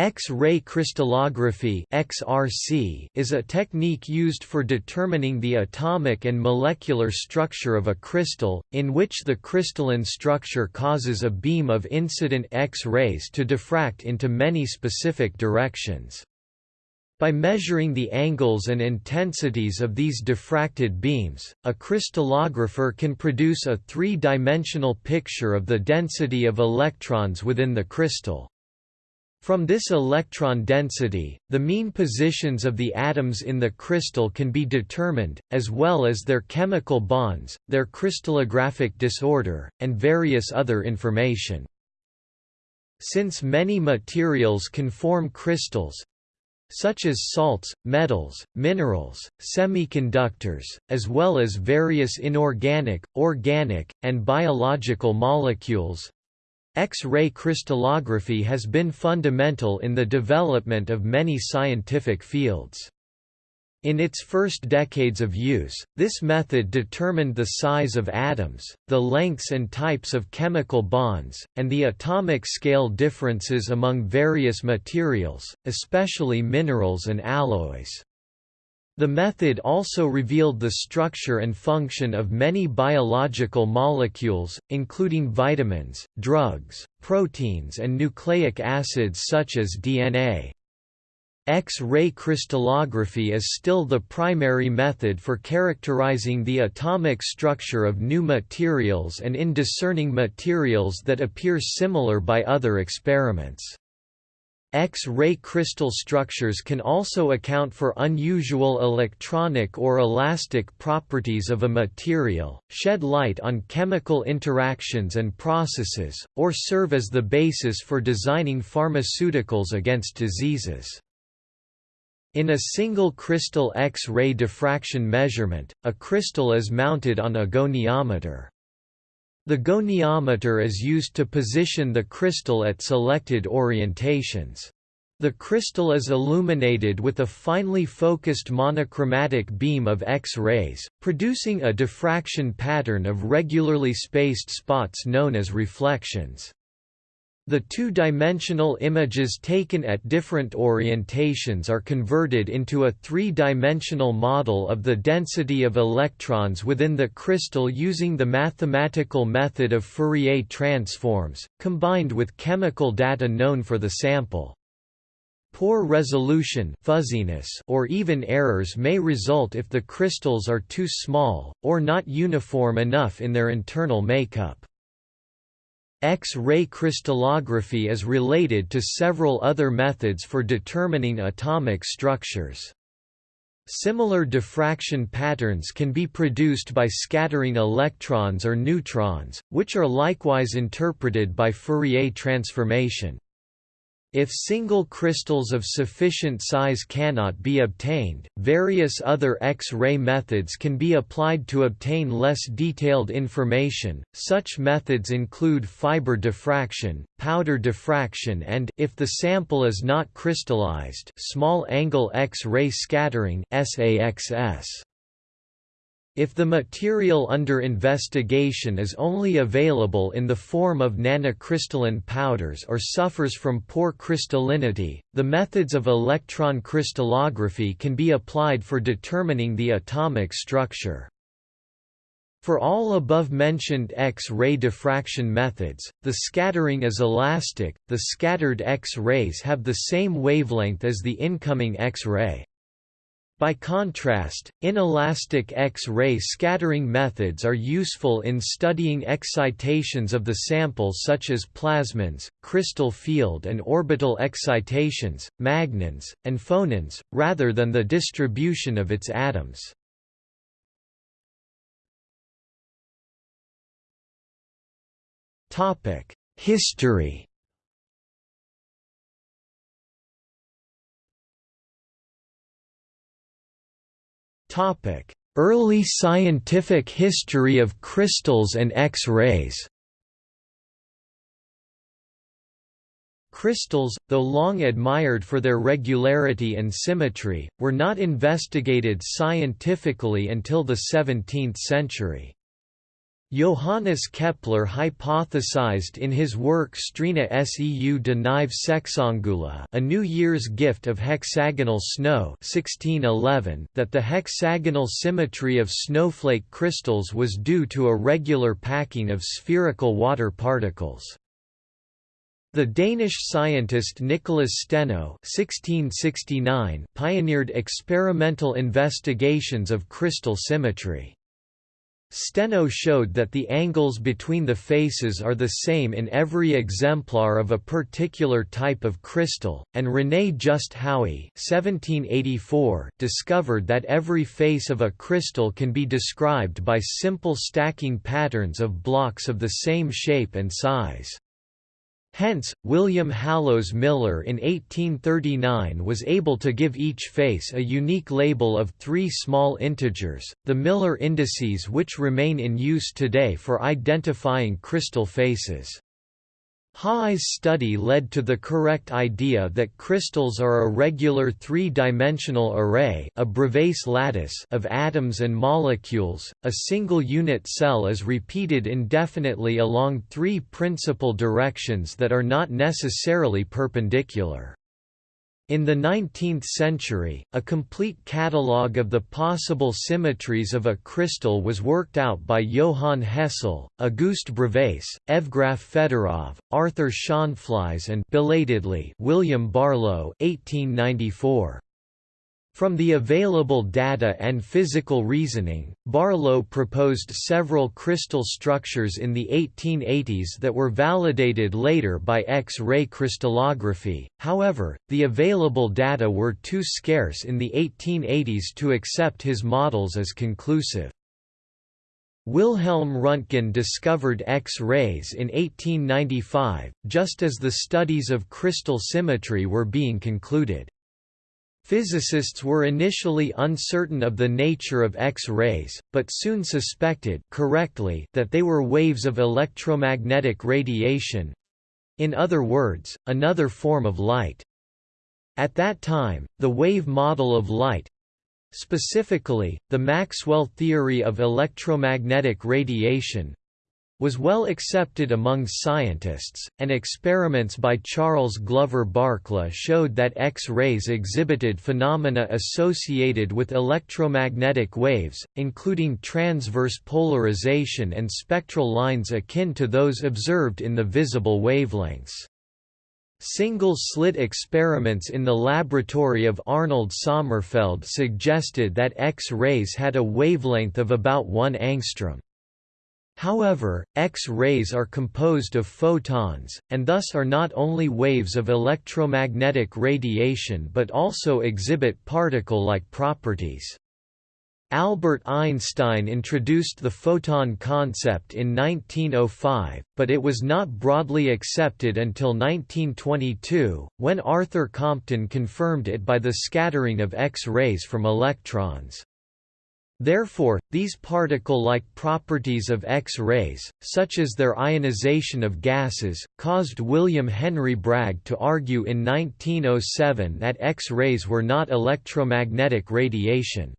X-ray crystallography (XRC) is a technique used for determining the atomic and molecular structure of a crystal, in which the crystalline structure causes a beam of incident X-rays to diffract into many specific directions. By measuring the angles and intensities of these diffracted beams, a crystallographer can produce a three-dimensional picture of the density of electrons within the crystal. From this electron density, the mean positions of the atoms in the crystal can be determined, as well as their chemical bonds, their crystallographic disorder, and various other information. Since many materials can form crystals, such as salts, metals, minerals, semiconductors, as well as various inorganic, organic, and biological molecules, X-ray crystallography has been fundamental in the development of many scientific fields. In its first decades of use, this method determined the size of atoms, the lengths and types of chemical bonds, and the atomic scale differences among various materials, especially minerals and alloys. The method also revealed the structure and function of many biological molecules, including vitamins, drugs, proteins and nucleic acids such as DNA. X-ray crystallography is still the primary method for characterizing the atomic structure of new materials and in discerning materials that appear similar by other experiments. X-ray crystal structures can also account for unusual electronic or elastic properties of a material, shed light on chemical interactions and processes, or serve as the basis for designing pharmaceuticals against diseases. In a single crystal X-ray diffraction measurement, a crystal is mounted on a goniometer. The goniometer is used to position the crystal at selected orientations. The crystal is illuminated with a finely focused monochromatic beam of X-rays, producing a diffraction pattern of regularly spaced spots known as reflections. The two-dimensional images taken at different orientations are converted into a three-dimensional model of the density of electrons within the crystal using the mathematical method of Fourier transforms, combined with chemical data known for the sample. Poor resolution fuzziness or even errors may result if the crystals are too small, or not uniform enough in their internal makeup. X-ray crystallography is related to several other methods for determining atomic structures. Similar diffraction patterns can be produced by scattering electrons or neutrons, which are likewise interpreted by Fourier transformation. If single crystals of sufficient size cannot be obtained, various other X-ray methods can be applied to obtain less detailed information. Such methods include fiber diffraction, powder diffraction and if the sample is not crystallized, small angle X-ray scattering (SAXS). If the material under investigation is only available in the form of nanocrystalline powders or suffers from poor crystallinity, the methods of electron crystallography can be applied for determining the atomic structure. For all above-mentioned X-ray diffraction methods, the scattering is elastic, the scattered X-rays have the same wavelength as the incoming X-ray. By contrast, inelastic X-ray scattering methods are useful in studying excitations of the sample such as plasmons, crystal field and orbital excitations, magnons, and phonons, rather than the distribution of its atoms. History Topic: Early scientific history of crystals and X-rays. Crystals, though long admired for their regularity and symmetry, were not investigated scientifically until the 17th century. Johannes Kepler hypothesized in his work Strena seu de Nive Sexangula A New Year's Gift of Hexagonal Snow 1611 that the hexagonal symmetry of snowflake crystals was due to a regular packing of spherical water particles. The Danish scientist Nicholas Steno (1669) pioneered experimental investigations of crystal symmetry. Steno showed that the angles between the faces are the same in every exemplar of a particular type of crystal, and René Just Haüy discovered that every face of a crystal can be described by simple stacking patterns of blocks of the same shape and size. Hence, William Hallowes Miller in 1839 was able to give each face a unique label of three small integers, the Miller indices which remain in use today for identifying crystal faces. Haüy's study led to the correct idea that crystals are a regular three-dimensional array a Bravais lattice of atoms and molecules. A single unit cell is repeated indefinitely along three principal directions that are not necessarily perpendicular. In the 19th century, a complete catalogue of the possible symmetries of a crystal was worked out by Johann Hessel, Auguste Bravais, Evgraf Fedorov, Arthur Schonflies and belatedly William Barlow 1894. From the available data and physical reasoning, Barlow proposed several crystal structures in the 1880s that were validated later by X-ray crystallography, however, the available data were too scarce in the 1880s to accept his models as conclusive. Wilhelm Röntgen discovered X-rays in 1895, just as the studies of crystal symmetry were being concluded. Physicists were initially uncertain of the nature of X-rays, but soon suspected correctly that they were waves of electromagnetic radiation—in other words, another form of light. At that time, the wave model of light—specifically, the Maxwell theory of electromagnetic radiation, was well accepted among scientists, and experiments by Charles Glover Barkla showed that X-rays exhibited phenomena associated with electromagnetic waves, including transverse polarization and spectral lines akin to those observed in the visible wavelengths. Single-slit experiments in the laboratory of Arnold Sommerfeld suggested that X-rays had a wavelength of about 1 angstrom. However, X-rays are composed of photons, and thus are not only waves of electromagnetic radiation but also exhibit particle-like properties. Albert Einstein introduced the photon concept in 1905, but it was not broadly accepted until 1922, when Arthur Compton confirmed it by the scattering of X-rays from electrons. Therefore, these particle-like properties of X-rays, such as their ionization of gases, caused William Henry Bragg to argue in 1907 that X-rays were not electromagnetic radiation.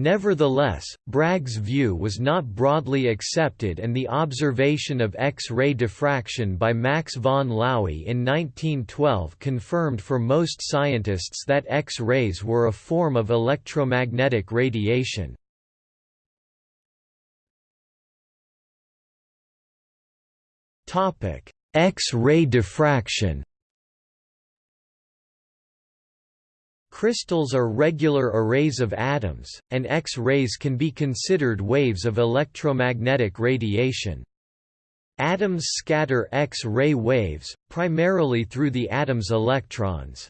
Nevertheless, Bragg's view was not broadly accepted and the observation of X-ray diffraction by Max von Laue in 1912 confirmed for most scientists that X-rays were a form of electromagnetic radiation. X-ray diffraction Crystals are regular arrays of atoms, and X-rays can be considered waves of electromagnetic radiation. Atoms scatter X-ray waves, primarily through the atom's electrons.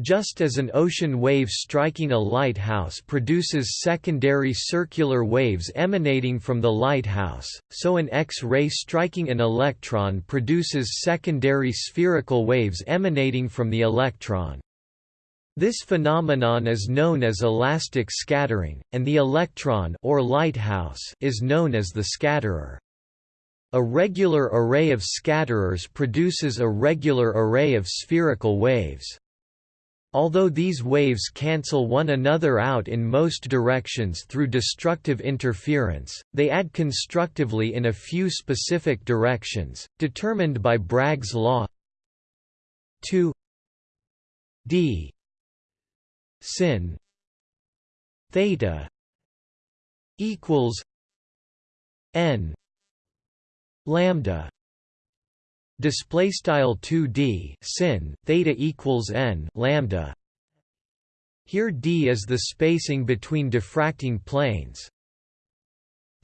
Just as an ocean wave striking a lighthouse produces secondary circular waves emanating from the lighthouse, so an X-ray striking an electron produces secondary spherical waves emanating from the electron. This phenomenon is known as elastic scattering, and the electron or lighthouse is known as the scatterer. A regular array of scatterers produces a regular array of spherical waves. Although these waves cancel one another out in most directions through destructive interference, they add constructively in a few specific directions, determined by Bragg's law 2 d sin theta equals n lambda display style 2d sin theta equals n lambda. Here d is the spacing between diffracting planes.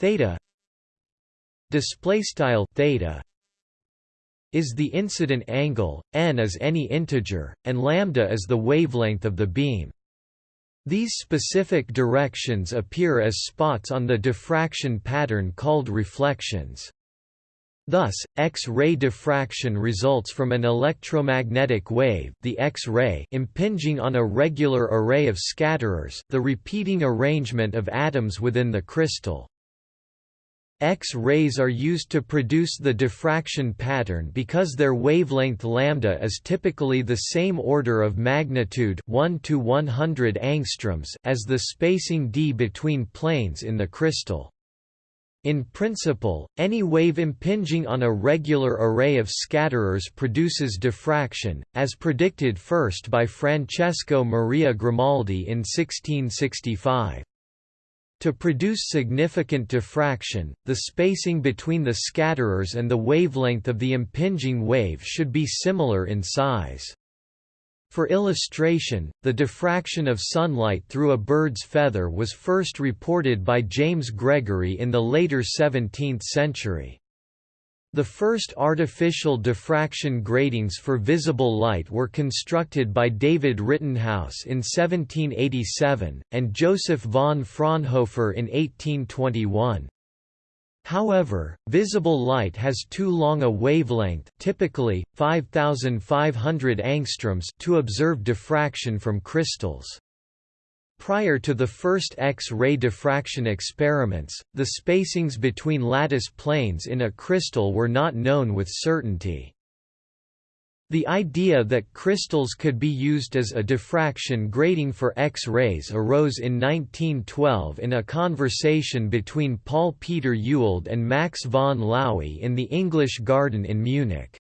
Theta display style theta is the incident angle n is any integer and lambda is the wavelength of the beam these specific directions appear as spots on the diffraction pattern called reflections Thus, X-ray diffraction results from an electromagnetic wave the X-ray impinging on a regular array of scatterers the repeating arrangement of atoms within the crystal. X-rays are used to produce the diffraction pattern because their wavelength lambda is typically the same order of magnitude 1 to 100 angstroms as the spacing d between planes in the crystal. In principle, any wave impinging on a regular array of scatterers produces diffraction, as predicted first by Francesco Maria Grimaldi in 1665. To produce significant diffraction, the spacing between the scatterers and the wavelength of the impinging wave should be similar in size. For illustration, the diffraction of sunlight through a bird's feather was first reported by James Gregory in the later 17th century. The first artificial diffraction gratings for visible light were constructed by David Rittenhouse in 1787, and Joseph von Fraunhofer in 1821. However, visible light has too long a wavelength typically, 5500 angstroms to observe diffraction from crystals. Prior to the first X-ray diffraction experiments, the spacings between lattice planes in a crystal were not known with certainty. The idea that crystals could be used as a diffraction grating for X-rays arose in 1912 in a conversation between Paul Peter Ewald and Max von Laue in the English Garden in Munich.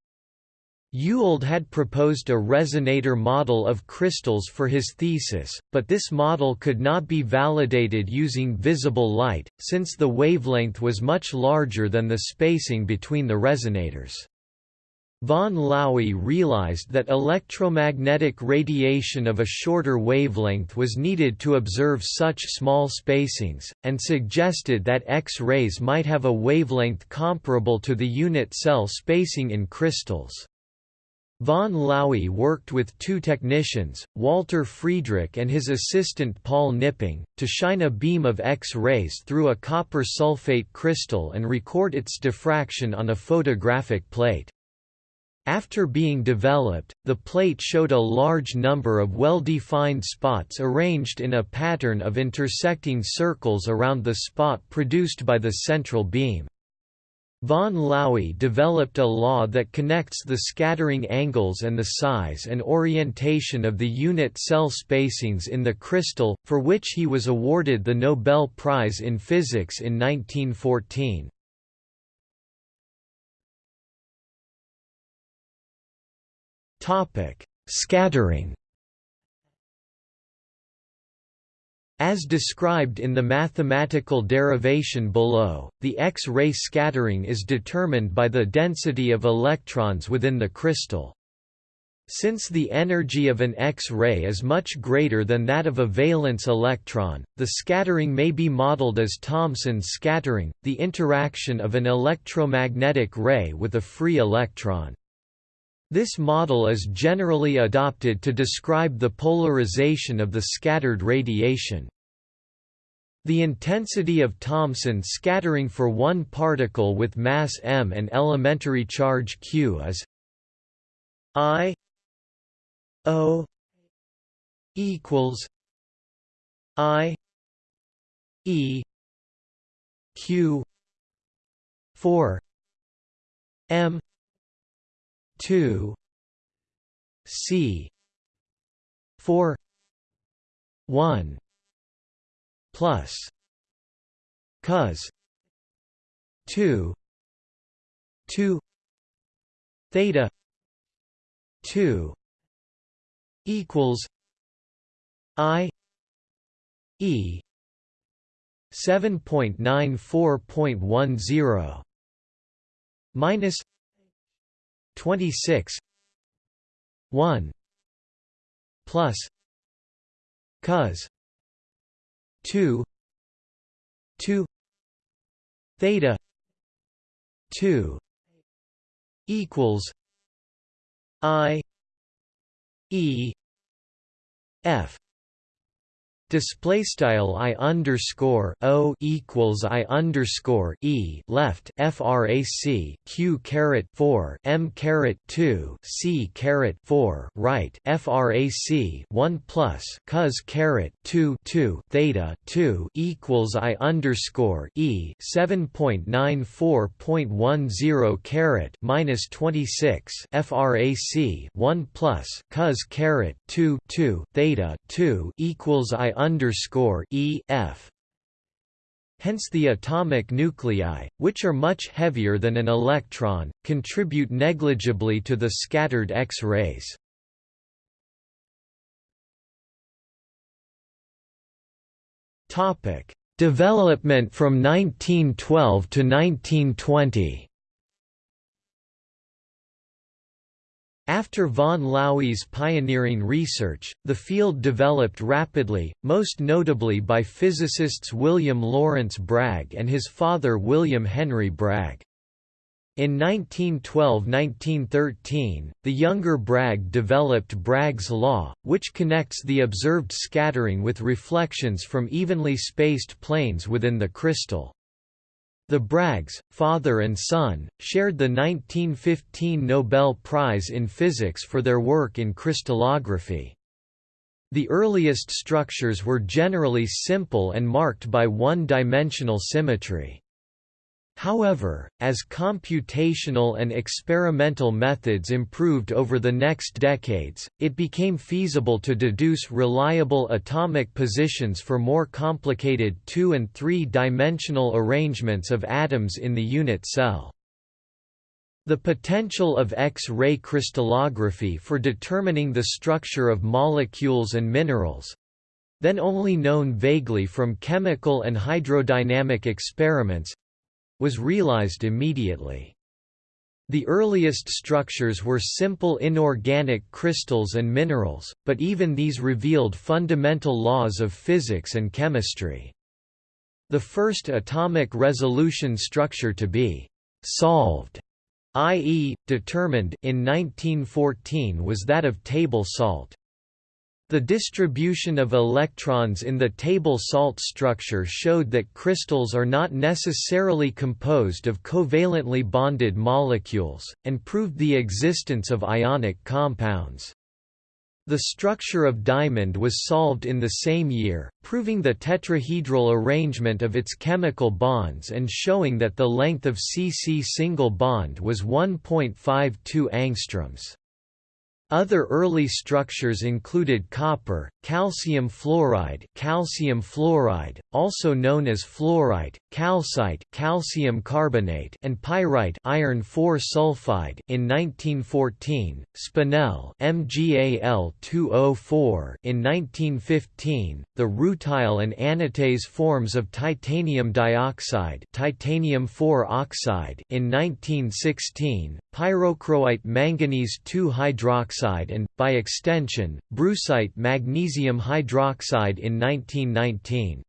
Ewald had proposed a resonator model of crystals for his thesis, but this model could not be validated using visible light, since the wavelength was much larger than the spacing between the resonators. Von Laue realized that electromagnetic radiation of a shorter wavelength was needed to observe such small spacings, and suggested that X-rays might have a wavelength comparable to the unit cell spacing in crystals. Von Laue worked with two technicians, Walter Friedrich and his assistant Paul Knipping, to shine a beam of X-rays through a copper sulfate crystal and record its diffraction on a photographic plate. After being developed, the plate showed a large number of well-defined spots arranged in a pattern of intersecting circles around the spot produced by the central beam. Von Laue developed a law that connects the scattering angles and the size and orientation of the unit cell spacings in the crystal, for which he was awarded the Nobel Prize in Physics in 1914. Topic: Scattering. As described in the mathematical derivation below, the X-ray scattering is determined by the density of electrons within the crystal. Since the energy of an X-ray is much greater than that of a valence electron, the scattering may be modeled as Thomson's scattering, the interaction of an electromagnetic ray with a free electron. This model is generally adopted to describe the polarization of the scattered radiation. The intensity of Thomson scattering for one particle with mass m and elementary charge q is I O equals I E Q four M 2 C 4 1 plus cos 2 2 theta 2 equals i e 7.94.10 minus 26 1 plus cos 2 2 theta 2 equals i e f Display style i underscore o equals i underscore e left frac q caret four m caret two c caret four right frac one plus cos caret two two theta two equals i underscore e seven point nine four point one zero caret minus twenty six frac one plus cos caret two two theta two equals i underscore E F. Hence the atomic nuclei, which are much heavier than an electron, contribute negligibly to the scattered X-rays. Development from 1912 to 1920 After von Laue's pioneering research, the field developed rapidly, most notably by physicists William Lawrence Bragg and his father William Henry Bragg. In 1912–1913, the younger Bragg developed Bragg's law, which connects the observed scattering with reflections from evenly spaced planes within the crystal. The Braggs, father and son, shared the 1915 Nobel Prize in Physics for their work in crystallography. The earliest structures were generally simple and marked by one-dimensional symmetry. However, as computational and experimental methods improved over the next decades, it became feasible to deduce reliable atomic positions for more complicated two- and three-dimensional arrangements of atoms in the unit cell. The potential of X-ray crystallography for determining the structure of molecules and minerals, then only known vaguely from chemical and hydrodynamic experiments, was realized immediately. The earliest structures were simple inorganic crystals and minerals, but even these revealed fundamental laws of physics and chemistry. The first atomic resolution structure to be «solved», i.e., determined in 1914 was that of table salt. The distribution of electrons in the table salt structure showed that crystals are not necessarily composed of covalently bonded molecules, and proved the existence of ionic compounds. The structure of diamond was solved in the same year, proving the tetrahedral arrangement of its chemical bonds and showing that the length of CC single bond was 1.52 angstroms. Other early structures included copper, calcium fluoride, calcium fluoride, also known as fluorite, calcite, calcium carbonate, and pyrite, iron 4 sulfide. In 1914, spinel, MgAl2O4. In 1915, the rutile and anatase forms of titanium dioxide, titanium 4 oxide. In 1916, pyrochroite manganese 2 hydroxide and, by extension, brucite magnesium hydroxide in 1919.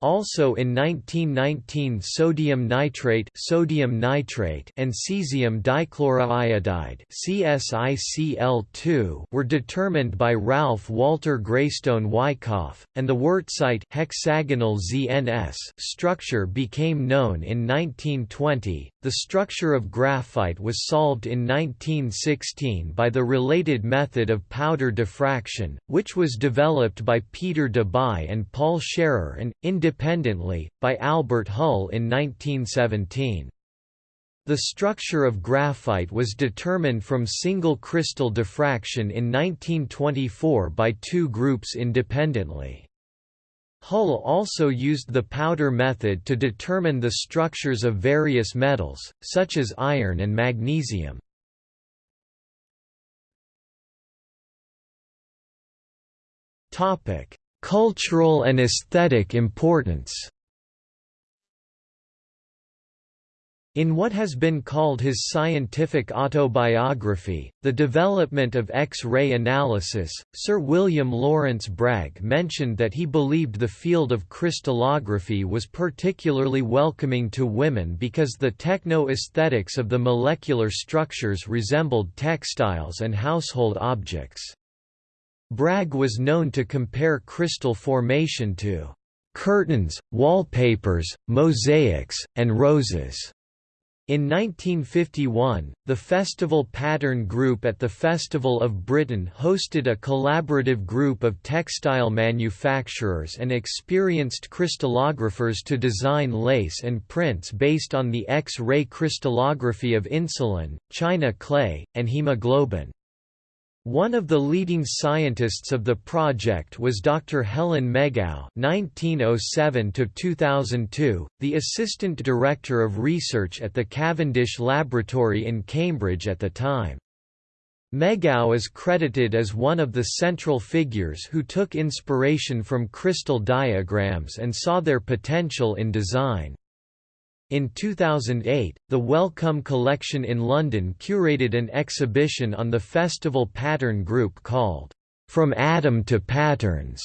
Also in 1919 sodium nitrate, sodium nitrate and cesium dichloroiodide CSICl2 were determined by Ralph Walter Graystone Wyckoff, and the wurtzite hexagonal ZNS structure became known in 1920. The structure of graphite was solved in 1916 by the related method of powder diffraction, which was developed by Peter Debye and Paul Scherrer and, independently, by Albert Hull in 1917. The structure of graphite was determined from single crystal diffraction in 1924 by two groups independently. Hull also used the powder method to determine the structures of various metals, such as iron and magnesium. Cultural and aesthetic importance In what has been called his scientific autobiography, The Development of X-ray Analysis, Sir William Lawrence Bragg mentioned that he believed the field of crystallography was particularly welcoming to women because the techno-aesthetics of the molecular structures resembled textiles and household objects. Bragg was known to compare crystal formation to curtains, wallpapers, mosaics, and roses. In 1951, the Festival Pattern Group at the Festival of Britain hosted a collaborative group of textile manufacturers and experienced crystallographers to design lace and prints based on the X-ray crystallography of insulin, china clay, and hemoglobin. One of the leading scientists of the project was Dr. Helen Megaw (1907–2002), the assistant director of research at the Cavendish Laboratory in Cambridge at the time. Megaw is credited as one of the central figures who took inspiration from crystal diagrams and saw their potential in design. In 2008, the Wellcome Collection in London curated an exhibition on the festival pattern group called, From Atom to Patterns.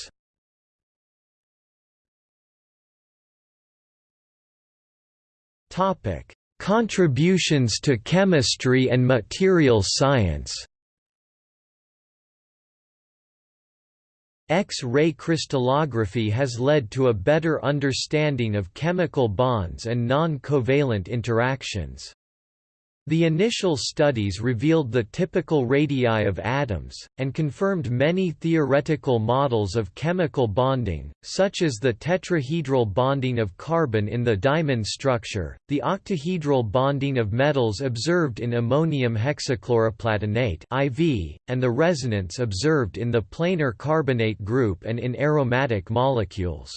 Contributions to chemistry and material science X-ray crystallography has led to a better understanding of chemical bonds and non-covalent interactions. The initial studies revealed the typical radii of atoms, and confirmed many theoretical models of chemical bonding, such as the tetrahedral bonding of carbon in the diamond structure, the octahedral bonding of metals observed in ammonium hexachloroplatinate IV, and the resonance observed in the planar carbonate group and in aromatic molecules.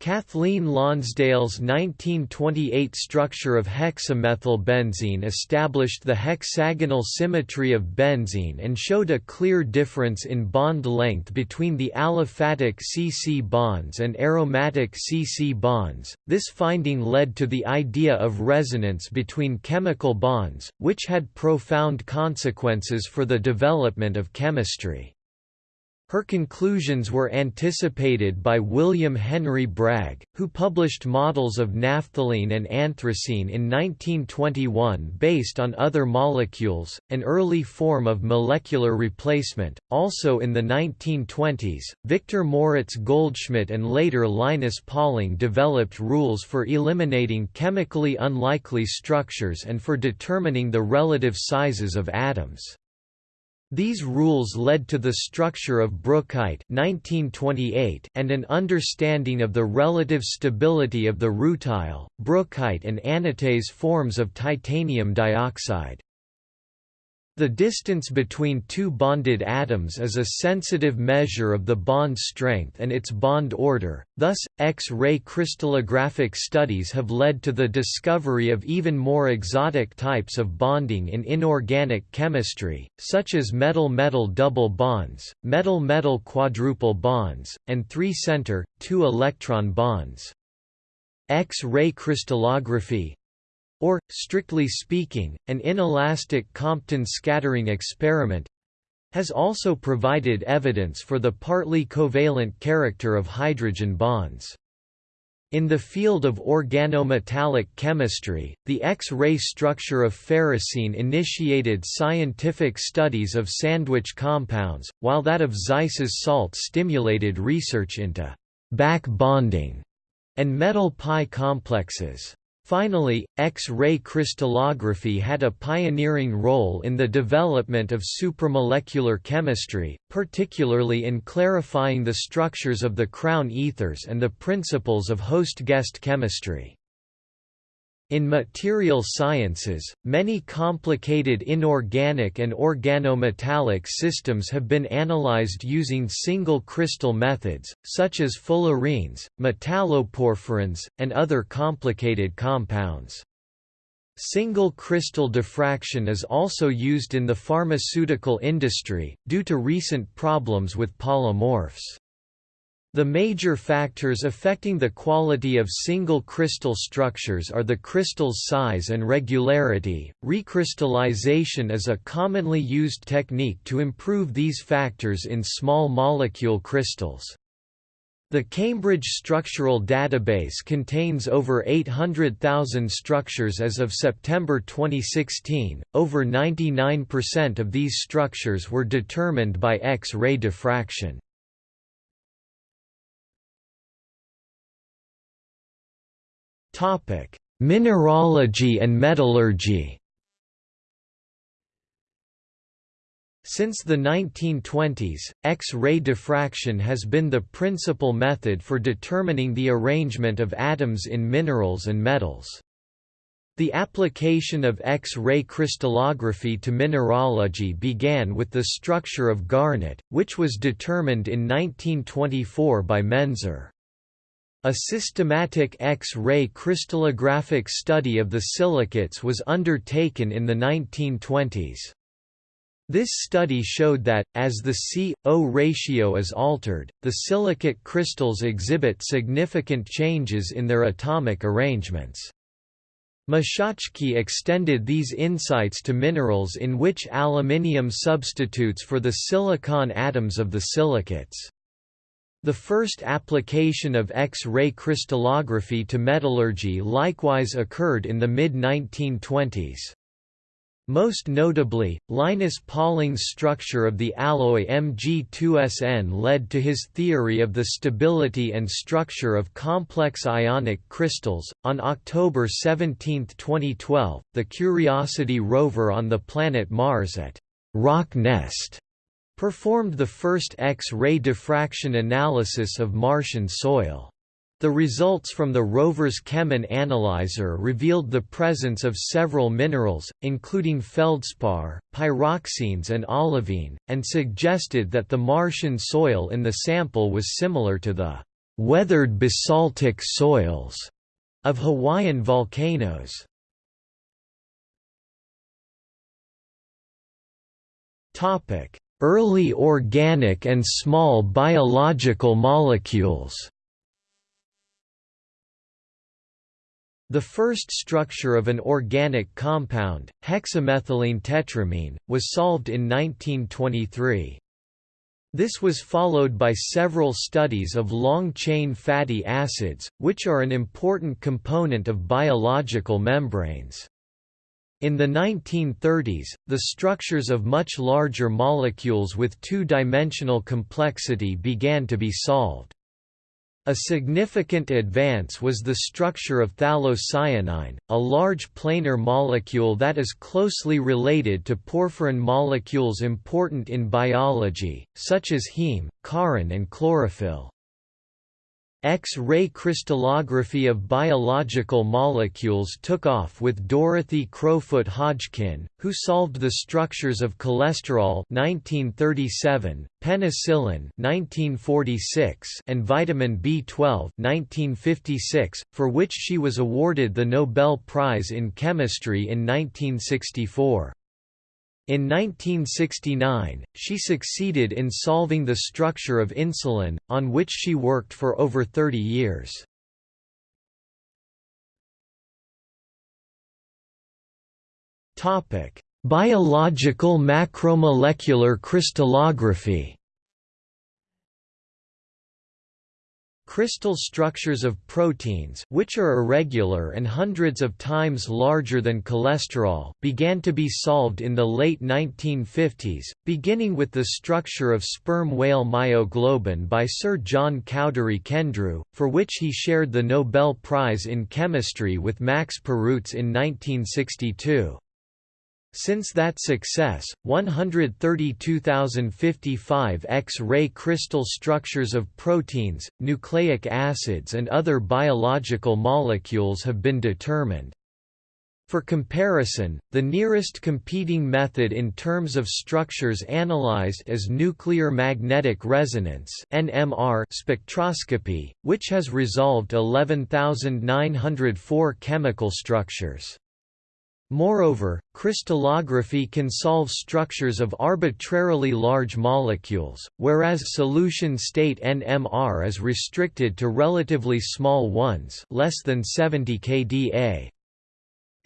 Kathleen Lonsdale's 1928 structure of hexamethylbenzene established the hexagonal symmetry of benzene and showed a clear difference in bond length between the aliphatic C-C bonds and aromatic C-C bonds. This finding led to the idea of resonance between chemical bonds, which had profound consequences for the development of chemistry. Her conclusions were anticipated by William Henry Bragg, who published models of naphthalene and anthracene in 1921 based on other molecules, an early form of molecular replacement. Also in the 1920s, Victor Moritz Goldschmidt and later Linus Pauling developed rules for eliminating chemically unlikely structures and for determining the relative sizes of atoms. These rules led to the structure of brookite 1928 and an understanding of the relative stability of the rutile, brookite and anatase forms of titanium dioxide. The distance between two bonded atoms is a sensitive measure of the bond strength and its bond order, thus, X-ray crystallographic studies have led to the discovery of even more exotic types of bonding in inorganic chemistry, such as metal-metal double bonds, metal-metal quadruple bonds, and three-center, two-electron bonds. X-ray crystallography, or, strictly speaking, an inelastic Compton scattering experiment has also provided evidence for the partly covalent character of hydrogen bonds. In the field of organometallic chemistry, the X-ray structure of ferrocene initiated scientific studies of sandwich compounds, while that of Zeise's salt stimulated research into back bonding and metal pi complexes. Finally, X-ray crystallography had a pioneering role in the development of supramolecular chemistry, particularly in clarifying the structures of the crown ethers and the principles of host-guest chemistry. In material sciences, many complicated inorganic and organometallic systems have been analyzed using single crystal methods, such as fullerenes, metalloporphyrins, and other complicated compounds. Single crystal diffraction is also used in the pharmaceutical industry, due to recent problems with polymorphs. The major factors affecting the quality of single crystal structures are the crystal's size and regularity. Recrystallization is a commonly used technique to improve these factors in small molecule crystals. The Cambridge Structural Database contains over 800,000 structures as of September 2016. Over 99% of these structures were determined by X-ray diffraction. Mineralogy and metallurgy. Since the 1920s, X-ray diffraction has been the principal method for determining the arrangement of atoms in minerals and metals. The application of X-ray crystallography to mineralogy began with the structure of garnet, which was determined in 1924 by Menzer. A systematic X-ray crystallographic study of the silicates was undertaken in the 1920s. This study showed that, as the C-O ratio is altered, the silicate crystals exhibit significant changes in their atomic arrangements. Machatschki extended these insights to minerals in which aluminium substitutes for the silicon atoms of the silicates. The first application of X-ray crystallography to metallurgy likewise occurred in the mid-1920s. Most notably, Linus Pauling's structure of the alloy Mg2Sn led to his theory of the stability and structure of complex ionic crystals. On October 17, 2012, the Curiosity rover on the planet Mars at Rocknest performed the first X-ray diffraction analysis of Martian soil. The results from the rover's Chemin analyzer revealed the presence of several minerals, including feldspar, pyroxenes and olivine, and suggested that the Martian soil in the sample was similar to the weathered basaltic soils of Hawaiian volcanoes. Topic: Early organic and small biological molecules The first structure of an organic compound, hexamethylene tetramine, was solved in 1923. This was followed by several studies of long-chain fatty acids, which are an important component of biological membranes. In the 1930s, the structures of much larger molecules with two-dimensional complexity began to be solved. A significant advance was the structure of phthalocyanine, a large planar molecule that is closely related to porphyrin molecules important in biology, such as heme, corrin and chlorophyll. X-ray crystallography of biological molecules took off with Dorothy Crowfoot Hodgkin, who solved the structures of cholesterol 1937, penicillin 1946, and vitamin B12 1956, for which she was awarded the Nobel Prize in Chemistry in 1964. In 1969, she succeeded in solving the structure of insulin, on which she worked for over 30 years. Biological macromolecular crystallography Crystal structures of proteins which are irregular and hundreds of times larger than cholesterol began to be solved in the late 1950s, beginning with the structure of sperm whale myoglobin by Sir John Cowdery Kendrew, for which he shared the Nobel Prize in Chemistry with Max Perutz in 1962. Since that success, 132,055 X-ray crystal structures of proteins, nucleic acids and other biological molecules have been determined. For comparison, the nearest competing method in terms of structures analyzed is nuclear magnetic resonance (NMR) spectroscopy, which has resolved 11904 chemical structures. Moreover, crystallography can solve structures of arbitrarily large molecules, whereas solution state NMR is restricted to relatively small ones less than 70 kDa.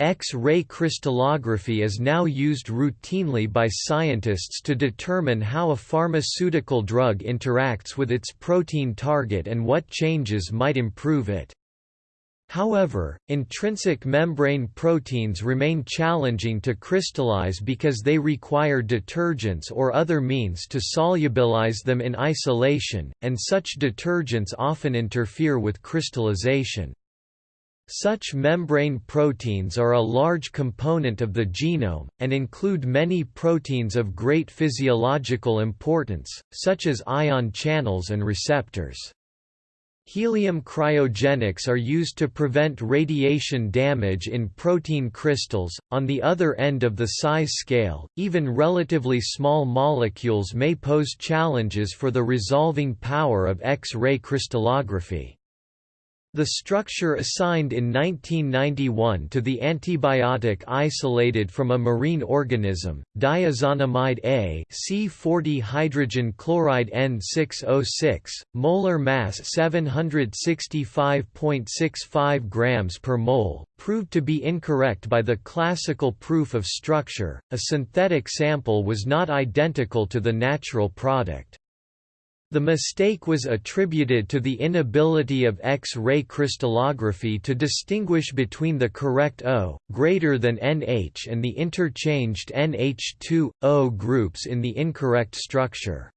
X-ray crystallography is now used routinely by scientists to determine how a pharmaceutical drug interacts with its protein target and what changes might improve it. However, intrinsic membrane proteins remain challenging to crystallize because they require detergents or other means to solubilize them in isolation, and such detergents often interfere with crystallization. Such membrane proteins are a large component of the genome, and include many proteins of great physiological importance, such as ion channels and receptors. Helium cryogenics are used to prevent radiation damage in protein crystals. On the other end of the size scale, even relatively small molecules may pose challenges for the resolving power of X-ray crystallography. The structure assigned in 1991 to the antibiotic isolated from a marine organism, diazonamide A C40 hydrogen chloride N606, molar mass 765.65 grams per mole, proved to be incorrect by the classical proof of structure. A synthetic sample was not identical to the natural product. The mistake was attributed to the inability of X-ray crystallography to distinguish between the correct O, greater than NH and the interchanged NH2O groups in the incorrect structure.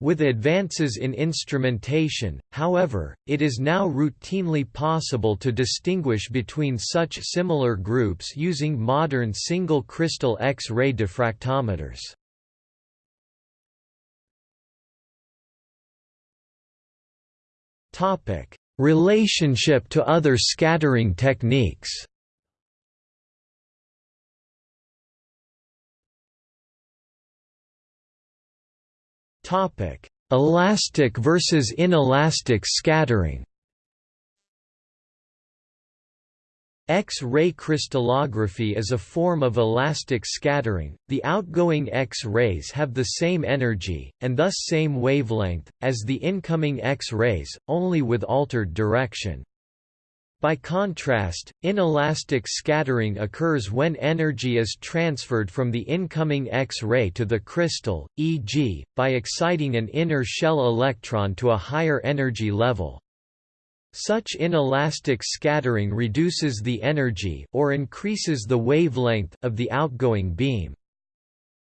With advances in instrumentation, however, it is now routinely possible to distinguish between such similar groups using modern single crystal X-ray diffractometers. Topic: Relationship to other scattering techniques. Topic: Elastic versus inelastic scattering. X-ray crystallography is a form of elastic scattering. The outgoing X-rays have the same energy, and thus same wavelength, as the incoming X-rays, only with altered direction. By contrast, inelastic scattering occurs when energy is transferred from the incoming X-ray to the crystal, e.g., by exciting an inner shell electron to a higher energy level. Such inelastic scattering reduces the energy or increases the wavelength of the outgoing beam.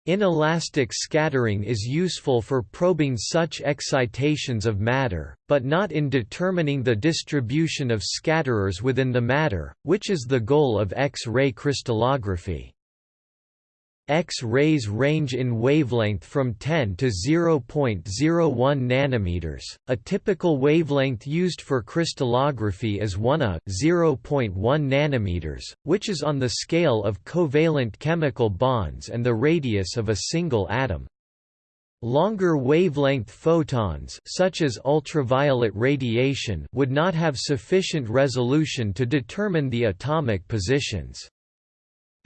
Inelastic scattering is useful for probing such excitations of matter, but not in determining the distribution of scatterers within the matter, which is the goal of X-ray crystallography. X-rays range in wavelength from 10 to 0.01 nanometers. A typical wavelength used for crystallography is 1 A 0.1 nanometers, which is on the scale of covalent chemical bonds and the radius of a single atom. Longer wavelength photons such as ultraviolet radiation would not have sufficient resolution to determine the atomic positions.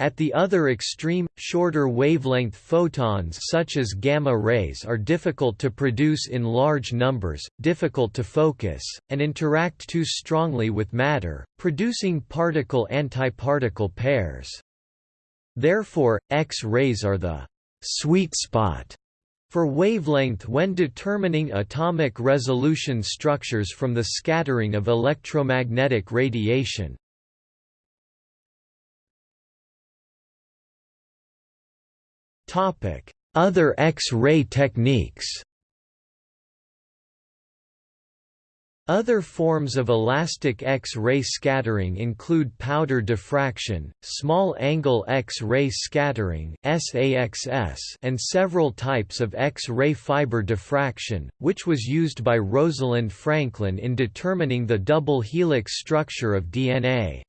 At the other extreme, shorter wavelength photons such as gamma rays are difficult to produce in large numbers, difficult to focus, and interact too strongly with matter, producing particle-antiparticle pairs. Therefore, X-rays are the sweet spot for wavelength when determining atomic resolution structures from the scattering of electromagnetic radiation. Other X-ray techniques Other forms of elastic X-ray scattering include powder diffraction, small-angle X-ray scattering and several types of X-ray fiber diffraction, which was used by Rosalind Franklin in determining the double helix structure of DNA.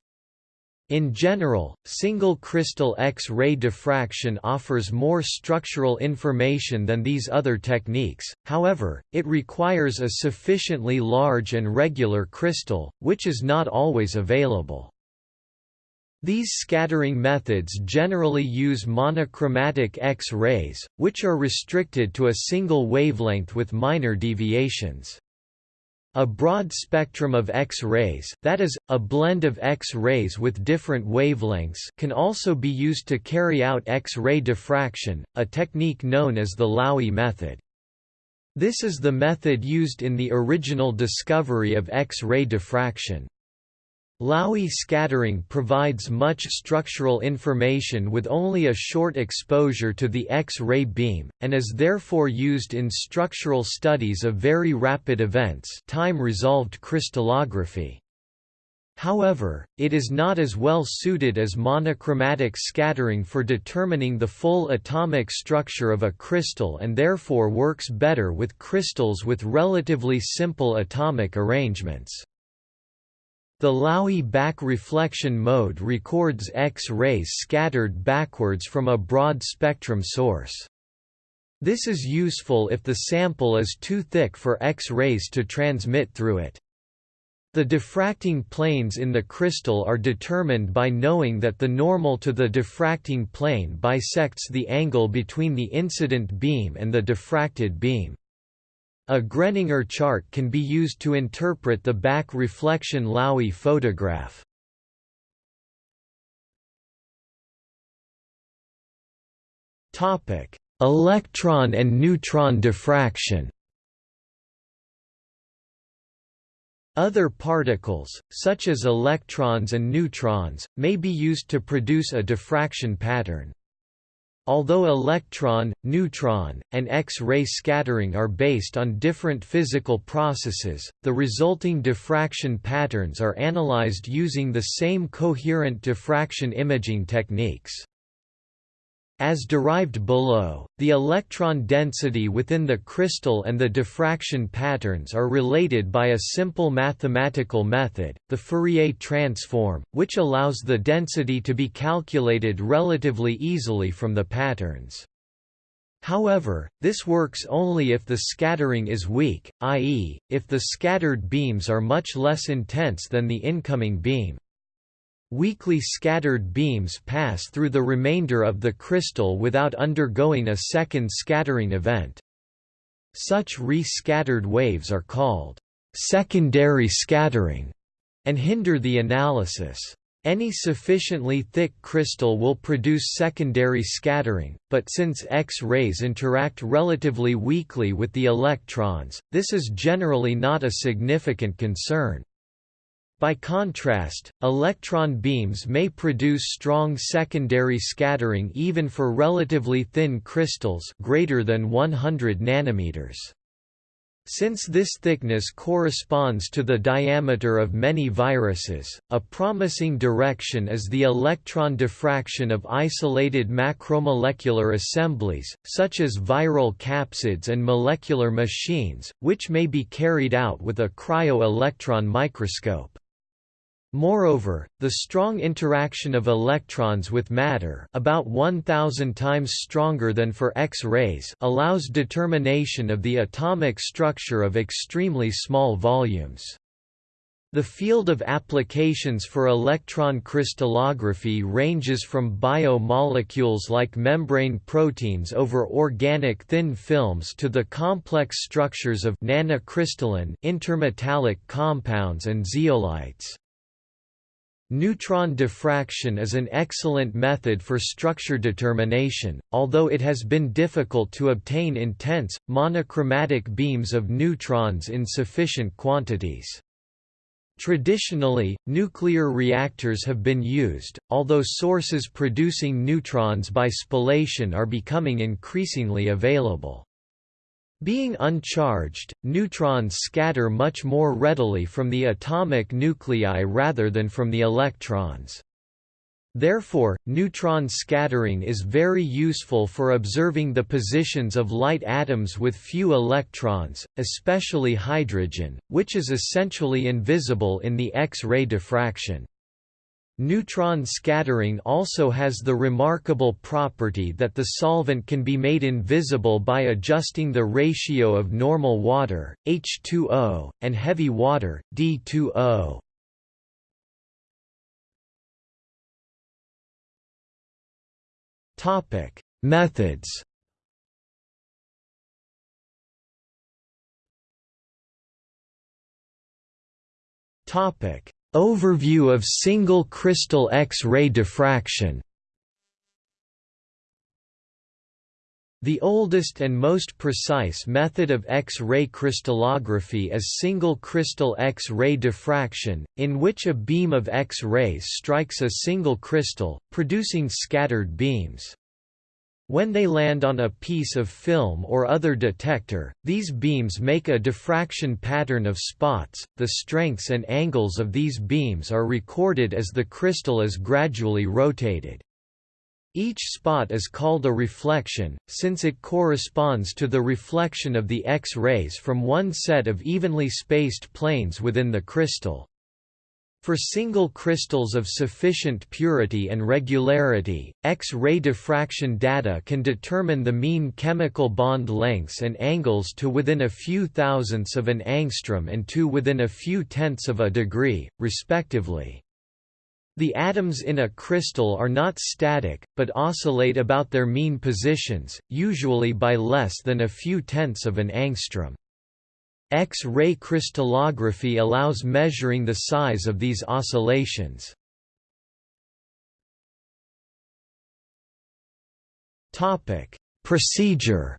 In general, single crystal X-ray diffraction offers more structural information than these other techniques, however, it requires a sufficiently large and regular crystal, which is not always available. These scattering methods generally use monochromatic X-rays, which are restricted to a single wavelength with minor deviations. A broad spectrum of X-rays that is, a blend of X-rays with different wavelengths can also be used to carry out X-ray diffraction, a technique known as the Laue method. This is the method used in the original discovery of X-ray diffraction. Laue scattering provides much structural information with only a short exposure to the X-ray beam, and is therefore used in structural studies of very rapid events time-resolved crystallography. However, it is not as well suited as monochromatic scattering for determining the full atomic structure of a crystal and therefore works better with crystals with relatively simple atomic arrangements. The Laue back reflection mode records X-rays scattered backwards from a broad spectrum source. This is useful if the sample is too thick for X-rays to transmit through it. The diffracting planes in the crystal are determined by knowing that the normal to the diffracting plane bisects the angle between the incident beam and the diffracted beam. A Greninger chart can be used to interpret the back reflection Laue photograph. Topic: Electron and neutron diffraction. Other particles, such as electrons and neutrons, may be used to produce a diffraction pattern. Although electron, neutron, and X-ray scattering are based on different physical processes, the resulting diffraction patterns are analyzed using the same coherent diffraction imaging techniques. As derived below, the electron density within the crystal and the diffraction patterns are related by a simple mathematical method, the Fourier transform, which allows the density to be calculated relatively easily from the patterns. However, this works only if the scattering is weak, i.e., if the scattered beams are much less intense than the incoming beam. Weakly scattered beams pass through the remainder of the crystal without undergoing a second scattering event. Such re-scattered waves are called secondary scattering and hinder the analysis. Any sufficiently thick crystal will produce secondary scattering, but since X-rays interact relatively weakly with the electrons, this is generally not a significant concern. By contrast, electron beams may produce strong secondary scattering even for relatively thin crystals greater than 100 nanometers. Since this thickness corresponds to the diameter of many viruses, a promising direction is the electron diffraction of isolated macromolecular assemblies, such as viral capsids and molecular machines, which may be carried out with a cryo-electron microscope. Moreover, the strong interaction of electrons with matter about 1000 times stronger than for X-rays allows determination of the atomic structure of extremely small volumes. The field of applications for electron crystallography ranges from biomolecules like membrane proteins over organic thin films to the complex structures of nanocrystalline intermetallic compounds and zeolites. Neutron diffraction is an excellent method for structure determination, although it has been difficult to obtain intense, monochromatic beams of neutrons in sufficient quantities. Traditionally, nuclear reactors have been used, although sources producing neutrons by spallation are becoming increasingly available. Being uncharged, neutrons scatter much more readily from the atomic nuclei rather than from the electrons. Therefore, neutron scattering is very useful for observing the positions of light atoms with few electrons, especially hydrogen, which is essentially invisible in the X-ray diffraction. Neutron scattering also has the remarkable property that the solvent can be made invisible by adjusting the ratio of normal water, H2O, and heavy water, D2O. Methods Overview of single crystal X-ray diffraction The oldest and most precise method of X-ray crystallography is single crystal X-ray diffraction, in which a beam of X-rays strikes a single crystal, producing scattered beams. When they land on a piece of film or other detector, these beams make a diffraction pattern of spots. The strengths and angles of these beams are recorded as the crystal is gradually rotated. Each spot is called a reflection, since it corresponds to the reflection of the X-rays from one set of evenly spaced planes within the crystal. For single crystals of sufficient purity and regularity, X-ray diffraction data can determine the mean chemical bond lengths and angles to within a few thousandths of an angstrom and to within a few tenths of a degree, respectively. The atoms in a crystal are not static, but oscillate about their mean positions, usually by less than a few tenths of an angstrom. X-ray crystallography allows measuring the size of these oscillations. Topic: Procedure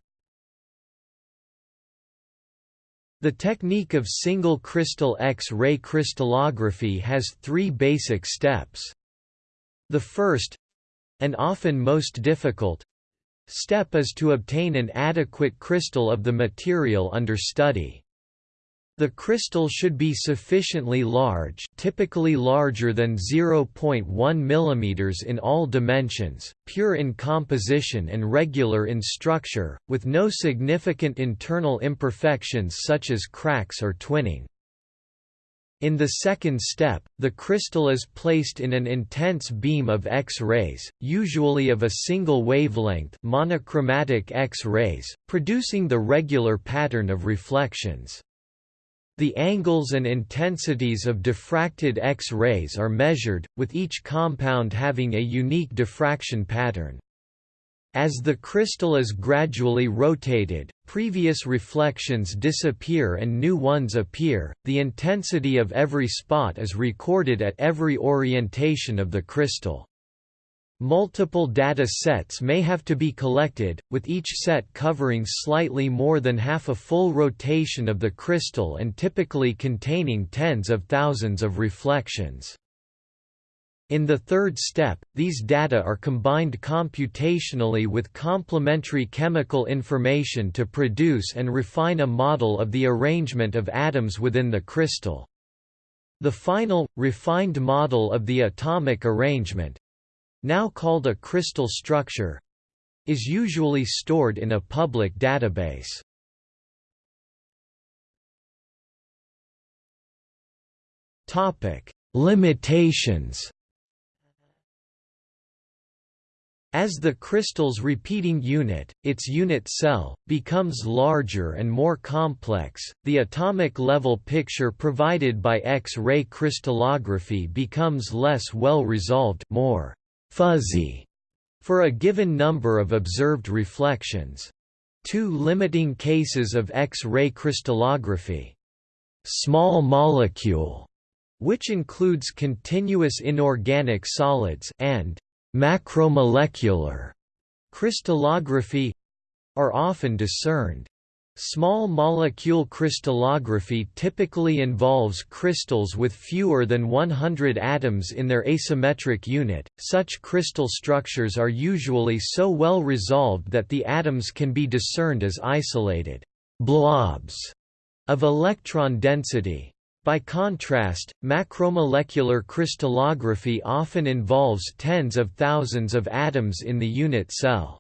The technique of single crystal X-ray crystallography has three basic steps. The first—and often most difficult, step is to obtain an adequate crystal of the material under study. The crystal should be sufficiently large typically larger than 0.1 mm in all dimensions, pure in composition and regular in structure, with no significant internal imperfections such as cracks or twinning. In the second step, the crystal is placed in an intense beam of X-rays, usually of a single wavelength monochromatic X-rays, producing the regular pattern of reflections. The angles and intensities of diffracted X-rays are measured, with each compound having a unique diffraction pattern. As the crystal is gradually rotated, previous reflections disappear and new ones appear. The intensity of every spot is recorded at every orientation of the crystal. Multiple data sets may have to be collected, with each set covering slightly more than half a full rotation of the crystal and typically containing tens of thousands of reflections. In the third step, these data are combined computationally with complementary chemical information to produce and refine a model of the arrangement of atoms within the crystal. The final, refined model of the atomic arrangement, now called a crystal structure, is usually stored in a public database. Topic: Limitations. As the crystal's repeating unit, its unit cell, becomes larger and more complex, the atomic level picture provided by X-ray crystallography becomes less well resolved more fuzzy for a given number of observed reflections. Two limiting cases of X-ray crystallography. Small molecule, which includes continuous inorganic solids and macromolecular crystallography are often discerned. Small molecule crystallography typically involves crystals with fewer than 100 atoms in their asymmetric unit. Such crystal structures are usually so well resolved that the atoms can be discerned as isolated blobs of electron density. By contrast, macromolecular crystallography often involves tens of thousands of atoms in the unit cell.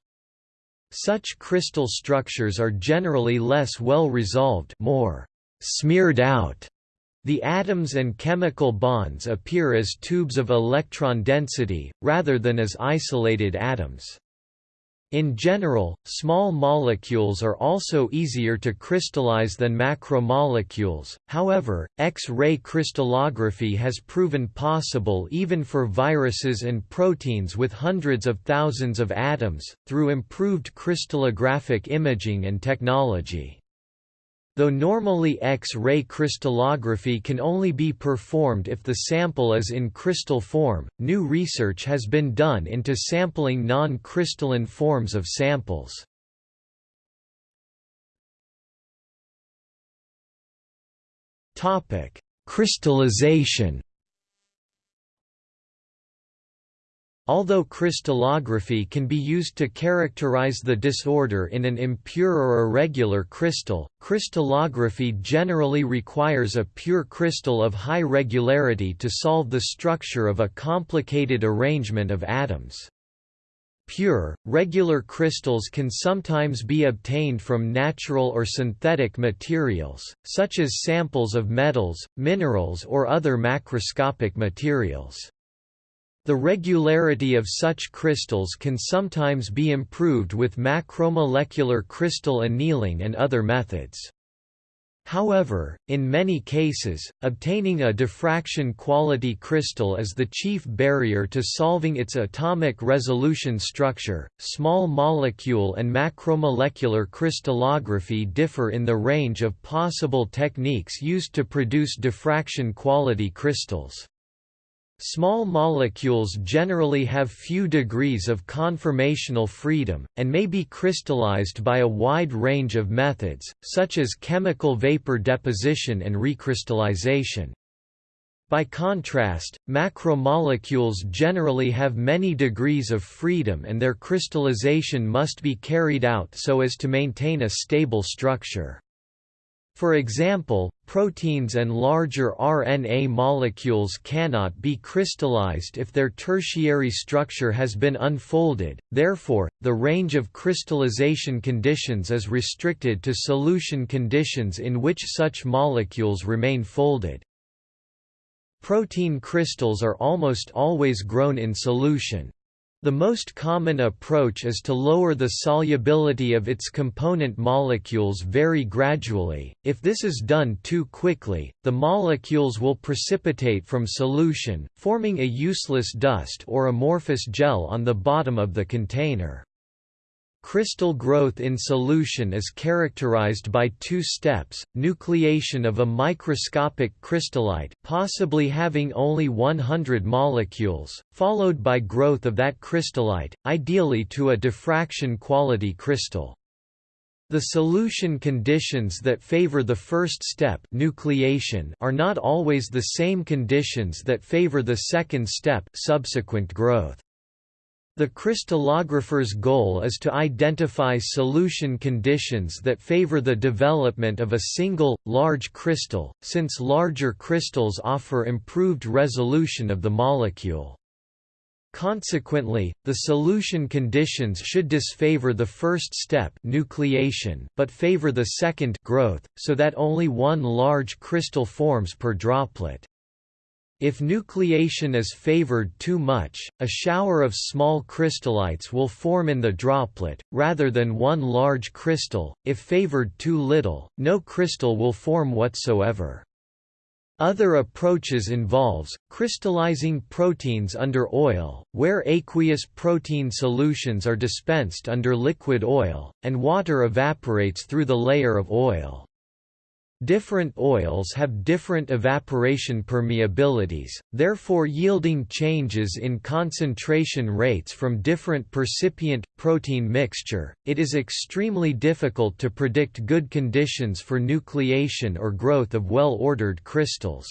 Such crystal structures are generally less well resolved more smeared out The atoms and chemical bonds appear as tubes of electron density, rather than as isolated atoms. In general, small molecules are also easier to crystallize than macromolecules, however, X-ray crystallography has proven possible even for viruses and proteins with hundreds of thousands of atoms, through improved crystallographic imaging and technology. Though normally X-ray crystallography can only be performed if the sample is in crystal form, new research has been done into sampling non-crystalline forms of samples. Crystallization Although crystallography can be used to characterize the disorder in an impure or irregular crystal, crystallography generally requires a pure crystal of high regularity to solve the structure of a complicated arrangement of atoms. Pure, regular crystals can sometimes be obtained from natural or synthetic materials, such as samples of metals, minerals or other macroscopic materials. The regularity of such crystals can sometimes be improved with macromolecular crystal annealing and other methods. However, in many cases, obtaining a diffraction quality crystal is the chief barrier to solving its atomic resolution structure. Small molecule and macromolecular crystallography differ in the range of possible techniques used to produce diffraction quality crystals. Small molecules generally have few degrees of conformational freedom, and may be crystallized by a wide range of methods, such as chemical vapor deposition and recrystallization. By contrast, macromolecules generally have many degrees of freedom and their crystallization must be carried out so as to maintain a stable structure. For example, proteins and larger RNA molecules cannot be crystallized if their tertiary structure has been unfolded, therefore, the range of crystallization conditions is restricted to solution conditions in which such molecules remain folded. Protein crystals are almost always grown in solution. The most common approach is to lower the solubility of its component molecules very gradually. If this is done too quickly, the molecules will precipitate from solution, forming a useless dust or amorphous gel on the bottom of the container. Crystal growth in solution is characterized by two steps, nucleation of a microscopic crystallite possibly having only 100 molecules, followed by growth of that crystallite, ideally to a diffraction quality crystal. The solution conditions that favor the first step nucleation are not always the same conditions that favor the second step subsequent growth. The crystallographer's goal is to identify solution conditions that favor the development of a single, large crystal, since larger crystals offer improved resolution of the molecule. Consequently, the solution conditions should disfavor the first step nucleation but favor the second growth, so that only one large crystal forms per droplet. If nucleation is favored too much, a shower of small crystallites will form in the droplet, rather than one large crystal. If favored too little, no crystal will form whatsoever. Other approaches involves, crystallizing proteins under oil, where aqueous protein solutions are dispensed under liquid oil, and water evaporates through the layer of oil. Different oils have different evaporation permeabilities, therefore yielding changes in concentration rates from different percipient protein mixture. It is extremely difficult to predict good conditions for nucleation or growth of well-ordered crystals.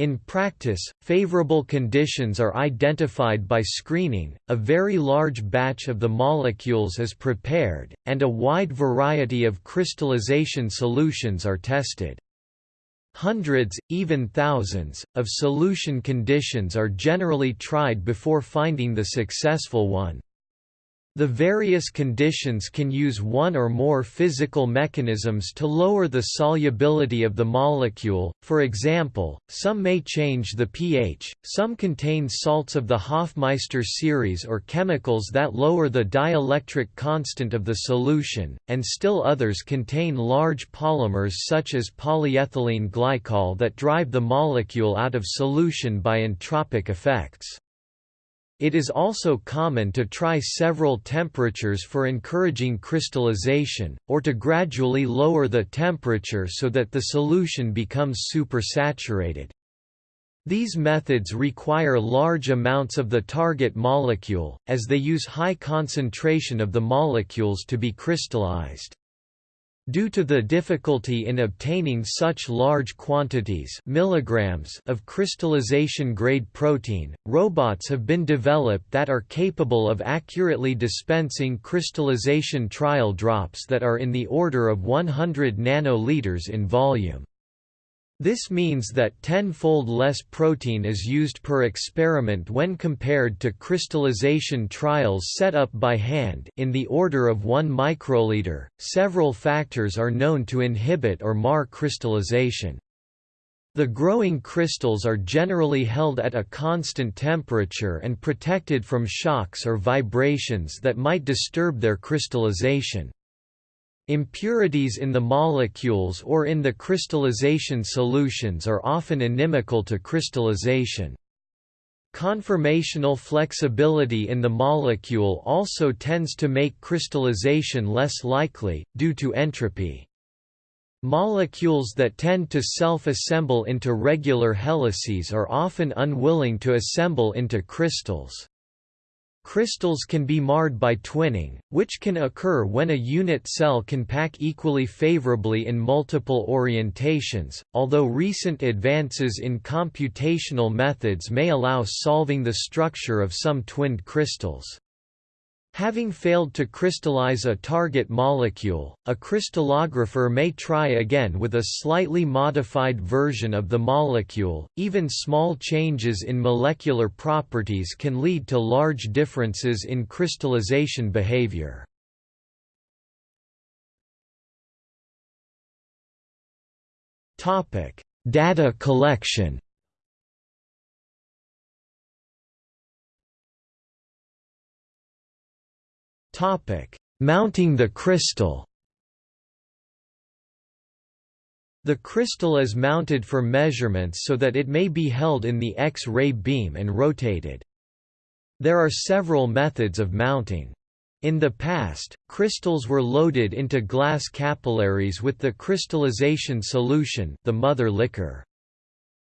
In practice, favorable conditions are identified by screening, a very large batch of the molecules is prepared, and a wide variety of crystallization solutions are tested. Hundreds, even thousands, of solution conditions are generally tried before finding the successful one. The various conditions can use one or more physical mechanisms to lower the solubility of the molecule, for example, some may change the pH, some contain salts of the Hofmeister series or chemicals that lower the dielectric constant of the solution, and still others contain large polymers such as polyethylene glycol that drive the molecule out of solution by entropic effects. It is also common to try several temperatures for encouraging crystallization, or to gradually lower the temperature so that the solution becomes supersaturated. These methods require large amounts of the target molecule, as they use high concentration of the molecules to be crystallized. Due to the difficulty in obtaining such large quantities milligrams of crystallization-grade protein, robots have been developed that are capable of accurately dispensing crystallization trial drops that are in the order of 100 nanoliters in volume. This means that tenfold less protein is used per experiment when compared to crystallization trials set up by hand in the order of 1 microliter. Several factors are known to inhibit or mar crystallization. The growing crystals are generally held at a constant temperature and protected from shocks or vibrations that might disturb their crystallization. Impurities in the molecules or in the crystallization solutions are often inimical to crystallization. Conformational flexibility in the molecule also tends to make crystallization less likely, due to entropy. Molecules that tend to self-assemble into regular helices are often unwilling to assemble into crystals. Crystals can be marred by twinning, which can occur when a unit cell can pack equally favorably in multiple orientations, although recent advances in computational methods may allow solving the structure of some twinned crystals. Having failed to crystallize a target molecule, a crystallographer may try again with a slightly modified version of the molecule. Even small changes in molecular properties can lead to large differences in crystallization behavior. Topic: Data collection. Topic: Mounting the crystal. The crystal is mounted for measurements so that it may be held in the X-ray beam and rotated. There are several methods of mounting. In the past, crystals were loaded into glass capillaries with the crystallization solution the mother liquor.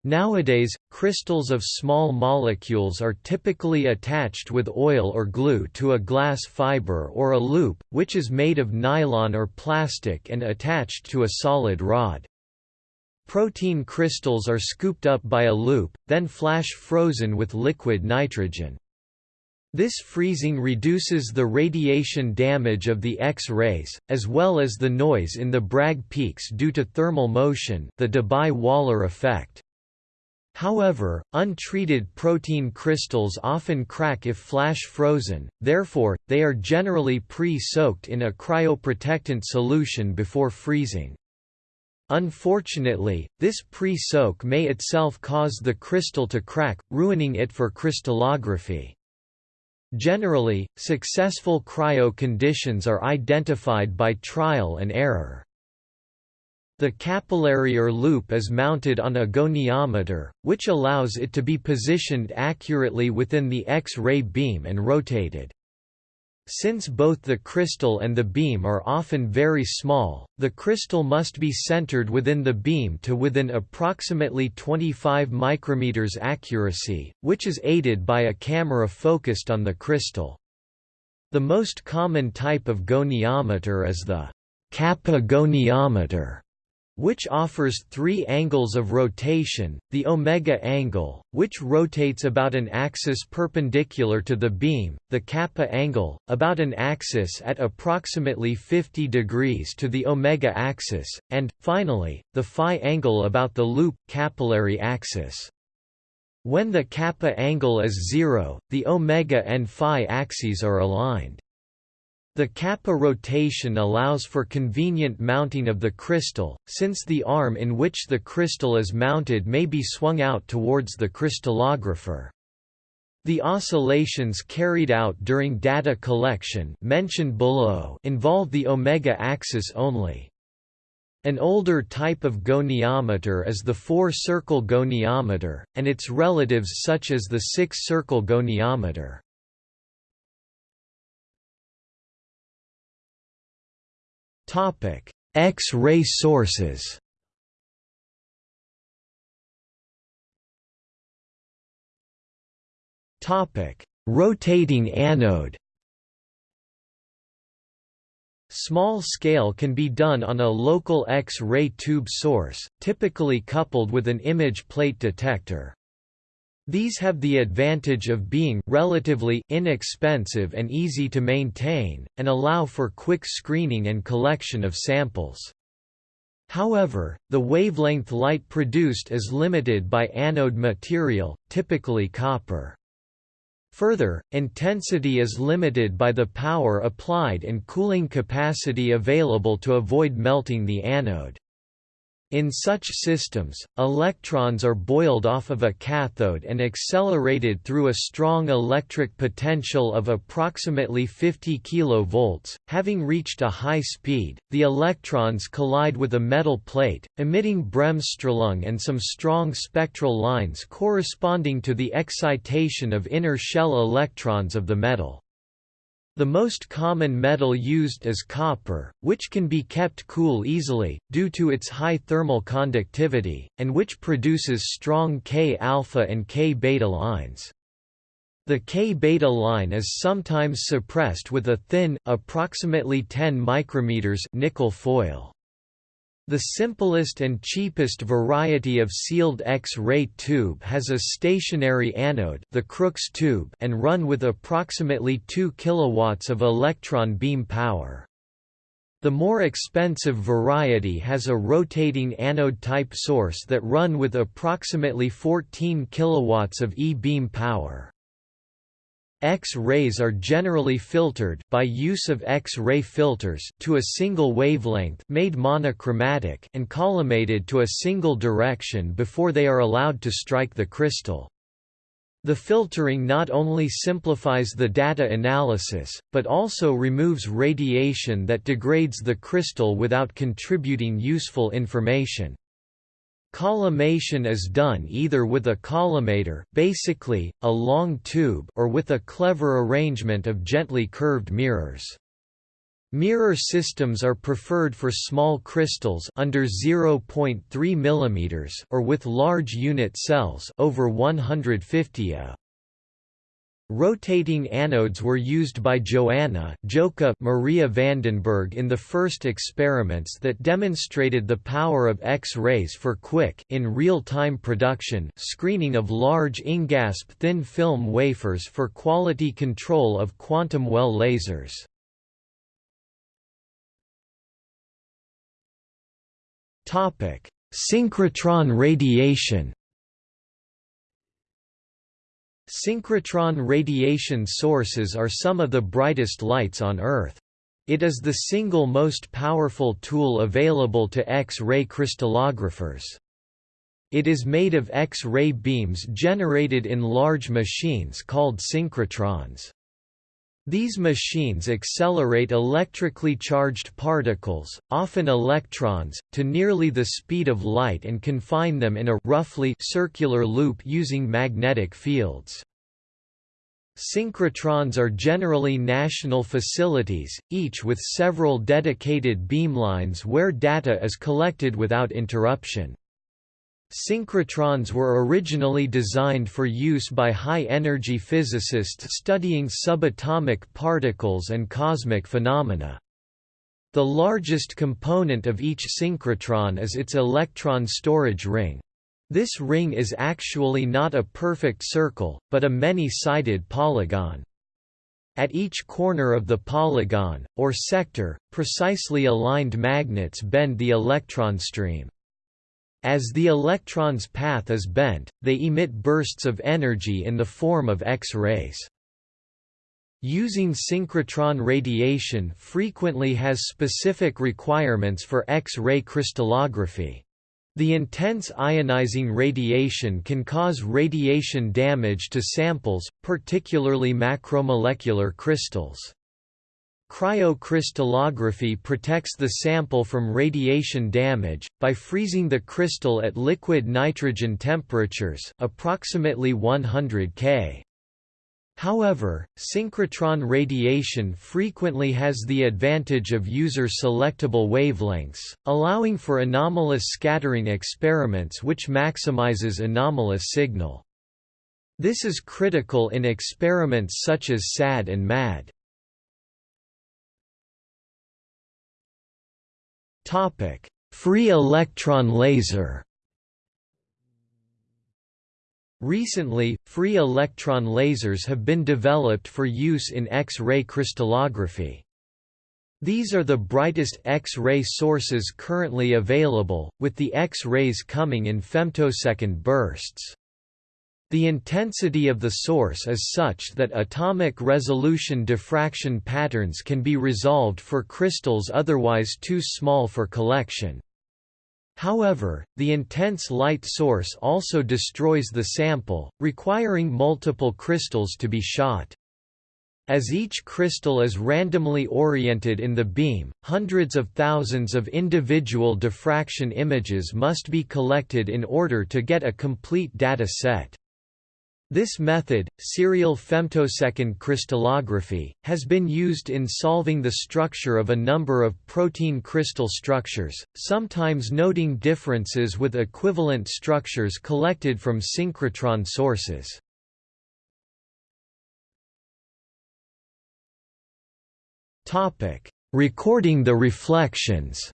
Nowadays, crystals of small molecules are typically attached with oil or glue to a glass fiber or a loop, which is made of nylon or plastic and attached to a solid rod. Protein crystals are scooped up by a loop, then flash frozen with liquid nitrogen. This freezing reduces the radiation damage of the X-rays, as well as the noise in the Bragg peaks due to thermal motion the Debye-Waller effect. However, untreated protein crystals often crack if flash frozen, therefore, they are generally pre-soaked in a cryoprotectant solution before freezing. Unfortunately, this pre-soak may itself cause the crystal to crack, ruining it for crystallography. Generally, successful cryo conditions are identified by trial and error. The capillary or loop is mounted on a goniometer, which allows it to be positioned accurately within the X-ray beam and rotated. Since both the crystal and the beam are often very small, the crystal must be centered within the beam to within approximately 25 micrometers accuracy, which is aided by a camera focused on the crystal. The most common type of goniometer is the kappa goniometer which offers three angles of rotation, the omega angle, which rotates about an axis perpendicular to the beam, the kappa angle, about an axis at approximately 50 degrees to the omega axis, and, finally, the phi angle about the loop, capillary axis. When the kappa angle is zero, the omega and phi axes are aligned. The kappa rotation allows for convenient mounting of the crystal, since the arm in which the crystal is mounted may be swung out towards the crystallographer. The oscillations carried out during data collection mentioned below involve the omega axis only. An older type of goniometer is the four-circle goniometer, and its relatives such as the six-circle goniometer. Topic: X-ray sources. Topic: Rotating anode. Small scale can be done on a local X-ray tube source, typically coupled with an image plate detector. These have the advantage of being relatively inexpensive and easy to maintain, and allow for quick screening and collection of samples. However, the wavelength light produced is limited by anode material, typically copper. Further, intensity is limited by the power applied and cooling capacity available to avoid melting the anode. In such systems, electrons are boiled off of a cathode and accelerated through a strong electric potential of approximately 50 kV. Having reached a high speed, the electrons collide with a metal plate, emitting Bremsstrahlung and some strong spectral lines corresponding to the excitation of inner shell electrons of the metal. The most common metal used is copper, which can be kept cool easily, due to its high thermal conductivity, and which produces strong K-alpha and K-beta lines. The K-beta line is sometimes suppressed with a thin, approximately 10 micrometers nickel foil. The simplest and cheapest variety of sealed X-ray tube has a stationary anode the Crookes tube and run with approximately 2 kW of electron beam power. The more expensive variety has a rotating anode-type source that run with approximately 14 kW of e-beam power. X-rays are generally filtered by use of X-ray filters to a single wavelength made monochromatic and collimated to a single direction before they are allowed to strike the crystal. The filtering not only simplifies the data analysis, but also removes radiation that degrades the crystal without contributing useful information. Collimation is done either with a collimator basically, a long tube or with a clever arrangement of gently curved mirrors. Mirror systems are preferred for small crystals under 0.3 mm or with large unit cells over 150 A. Rotating anodes were used by Joanna Joka Maria Vandenberg in the first experiments that demonstrated the power of X-rays for quick in real-time production screening of large InGaAsP thin film wafers for quality control of quantum well lasers. Synchrotron radiation Synchrotron radiation sources are some of the brightest lights on Earth. It is the single most powerful tool available to X-ray crystallographers. It is made of X-ray beams generated in large machines called synchrotrons. These machines accelerate electrically charged particles, often electrons, to nearly the speed of light and confine them in a roughly circular loop using magnetic fields. Synchrotrons are generally national facilities, each with several dedicated beamlines where data is collected without interruption. Synchrotrons were originally designed for use by high-energy physicists studying subatomic particles and cosmic phenomena. The largest component of each synchrotron is its electron storage ring. This ring is actually not a perfect circle, but a many-sided polygon. At each corner of the polygon, or sector, precisely aligned magnets bend the electron stream. As the electron's path is bent, they emit bursts of energy in the form of X-rays. Using synchrotron radiation frequently has specific requirements for X-ray crystallography. The intense ionizing radiation can cause radiation damage to samples, particularly macromolecular crystals. Cryocrystallography protects the sample from radiation damage, by freezing the crystal at liquid nitrogen temperatures approximately 100 K. However, synchrotron radiation frequently has the advantage of user-selectable wavelengths, allowing for anomalous scattering experiments which maximizes anomalous signal. This is critical in experiments such as SAD and MAD. Topic: Free electron laser. Recently, free electron lasers have been developed for use in X-ray crystallography. These are the brightest X-ray sources currently available, with the X-rays coming in femtosecond bursts. The intensity of the source is such that atomic resolution diffraction patterns can be resolved for crystals otherwise too small for collection. However, the intense light source also destroys the sample, requiring multiple crystals to be shot. As each crystal is randomly oriented in the beam, hundreds of thousands of individual diffraction images must be collected in order to get a complete data set. This method, serial femtosecond crystallography, has been used in solving the structure of a number of protein crystal structures, sometimes noting differences with equivalent structures collected from synchrotron sources. Recording the reflections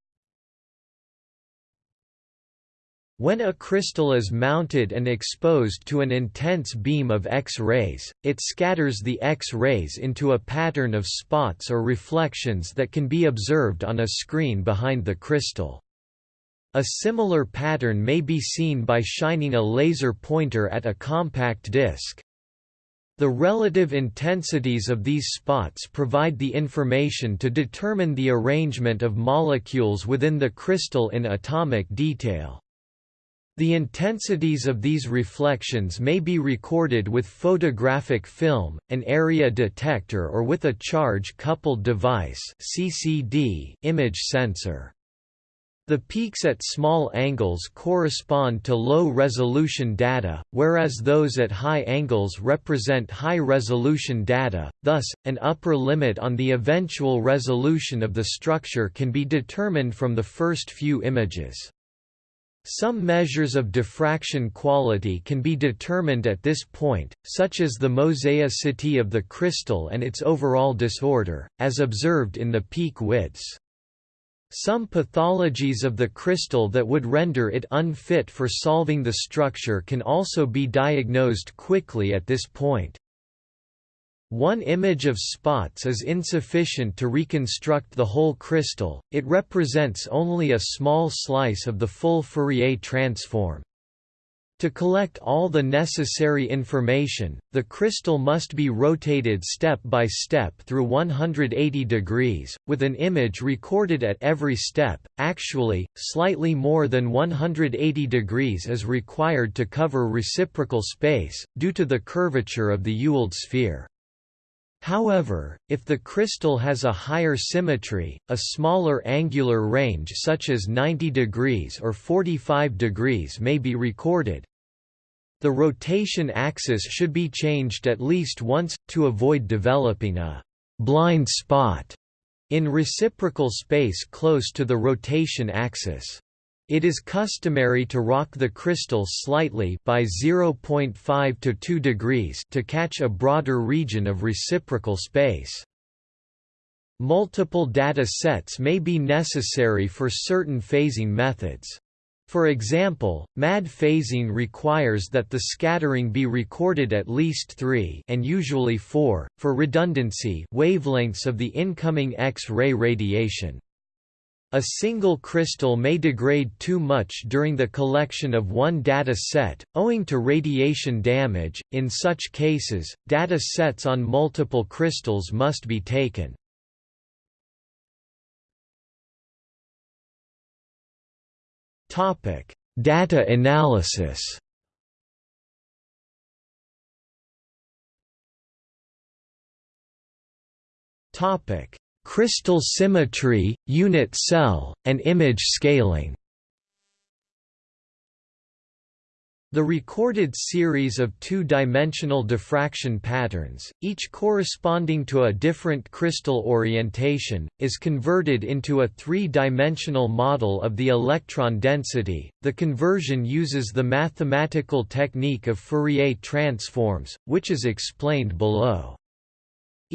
When a crystal is mounted and exposed to an intense beam of X-rays, it scatters the X-rays into a pattern of spots or reflections that can be observed on a screen behind the crystal. A similar pattern may be seen by shining a laser pointer at a compact disc. The relative intensities of these spots provide the information to determine the arrangement of molecules within the crystal in atomic detail. The intensities of these reflections may be recorded with photographic film, an area detector or with a charge-coupled device CCD image sensor. The peaks at small angles correspond to low-resolution data, whereas those at high angles represent high-resolution data, thus, an upper limit on the eventual resolution of the structure can be determined from the first few images. Some measures of diffraction quality can be determined at this point, such as the mosaicity of the crystal and its overall disorder, as observed in the peak widths. Some pathologies of the crystal that would render it unfit for solving the structure can also be diagnosed quickly at this point. One image of spots is insufficient to reconstruct the whole crystal, it represents only a small slice of the full Fourier transform. To collect all the necessary information, the crystal must be rotated step by step through 180 degrees, with an image recorded at every step. Actually, slightly more than 180 degrees is required to cover reciprocal space, due to the curvature of the Ewald sphere. However, if the crystal has a higher symmetry, a smaller angular range such as 90 degrees or 45 degrees may be recorded. The rotation axis should be changed at least once, to avoid developing a «blind spot» in reciprocal space close to the rotation axis. It is customary to rock the crystal slightly by 0.5 to 2 degrees to catch a broader region of reciprocal space. Multiple data sets may be necessary for certain phasing methods. For example, MAD phasing requires that the scattering be recorded at least 3 and usually 4, for redundancy wavelengths of the incoming X-ray radiation. A single crystal may degrade too much during the collection of one data set, owing to radiation damage. In such cases, data sets on multiple crystals must be taken. Topic: Data analysis. Topic: Crystal symmetry, unit cell, and image scaling The recorded series of two-dimensional diffraction patterns, each corresponding to a different crystal orientation, is converted into a three-dimensional model of the electron density. The conversion uses the mathematical technique of Fourier transforms, which is explained below.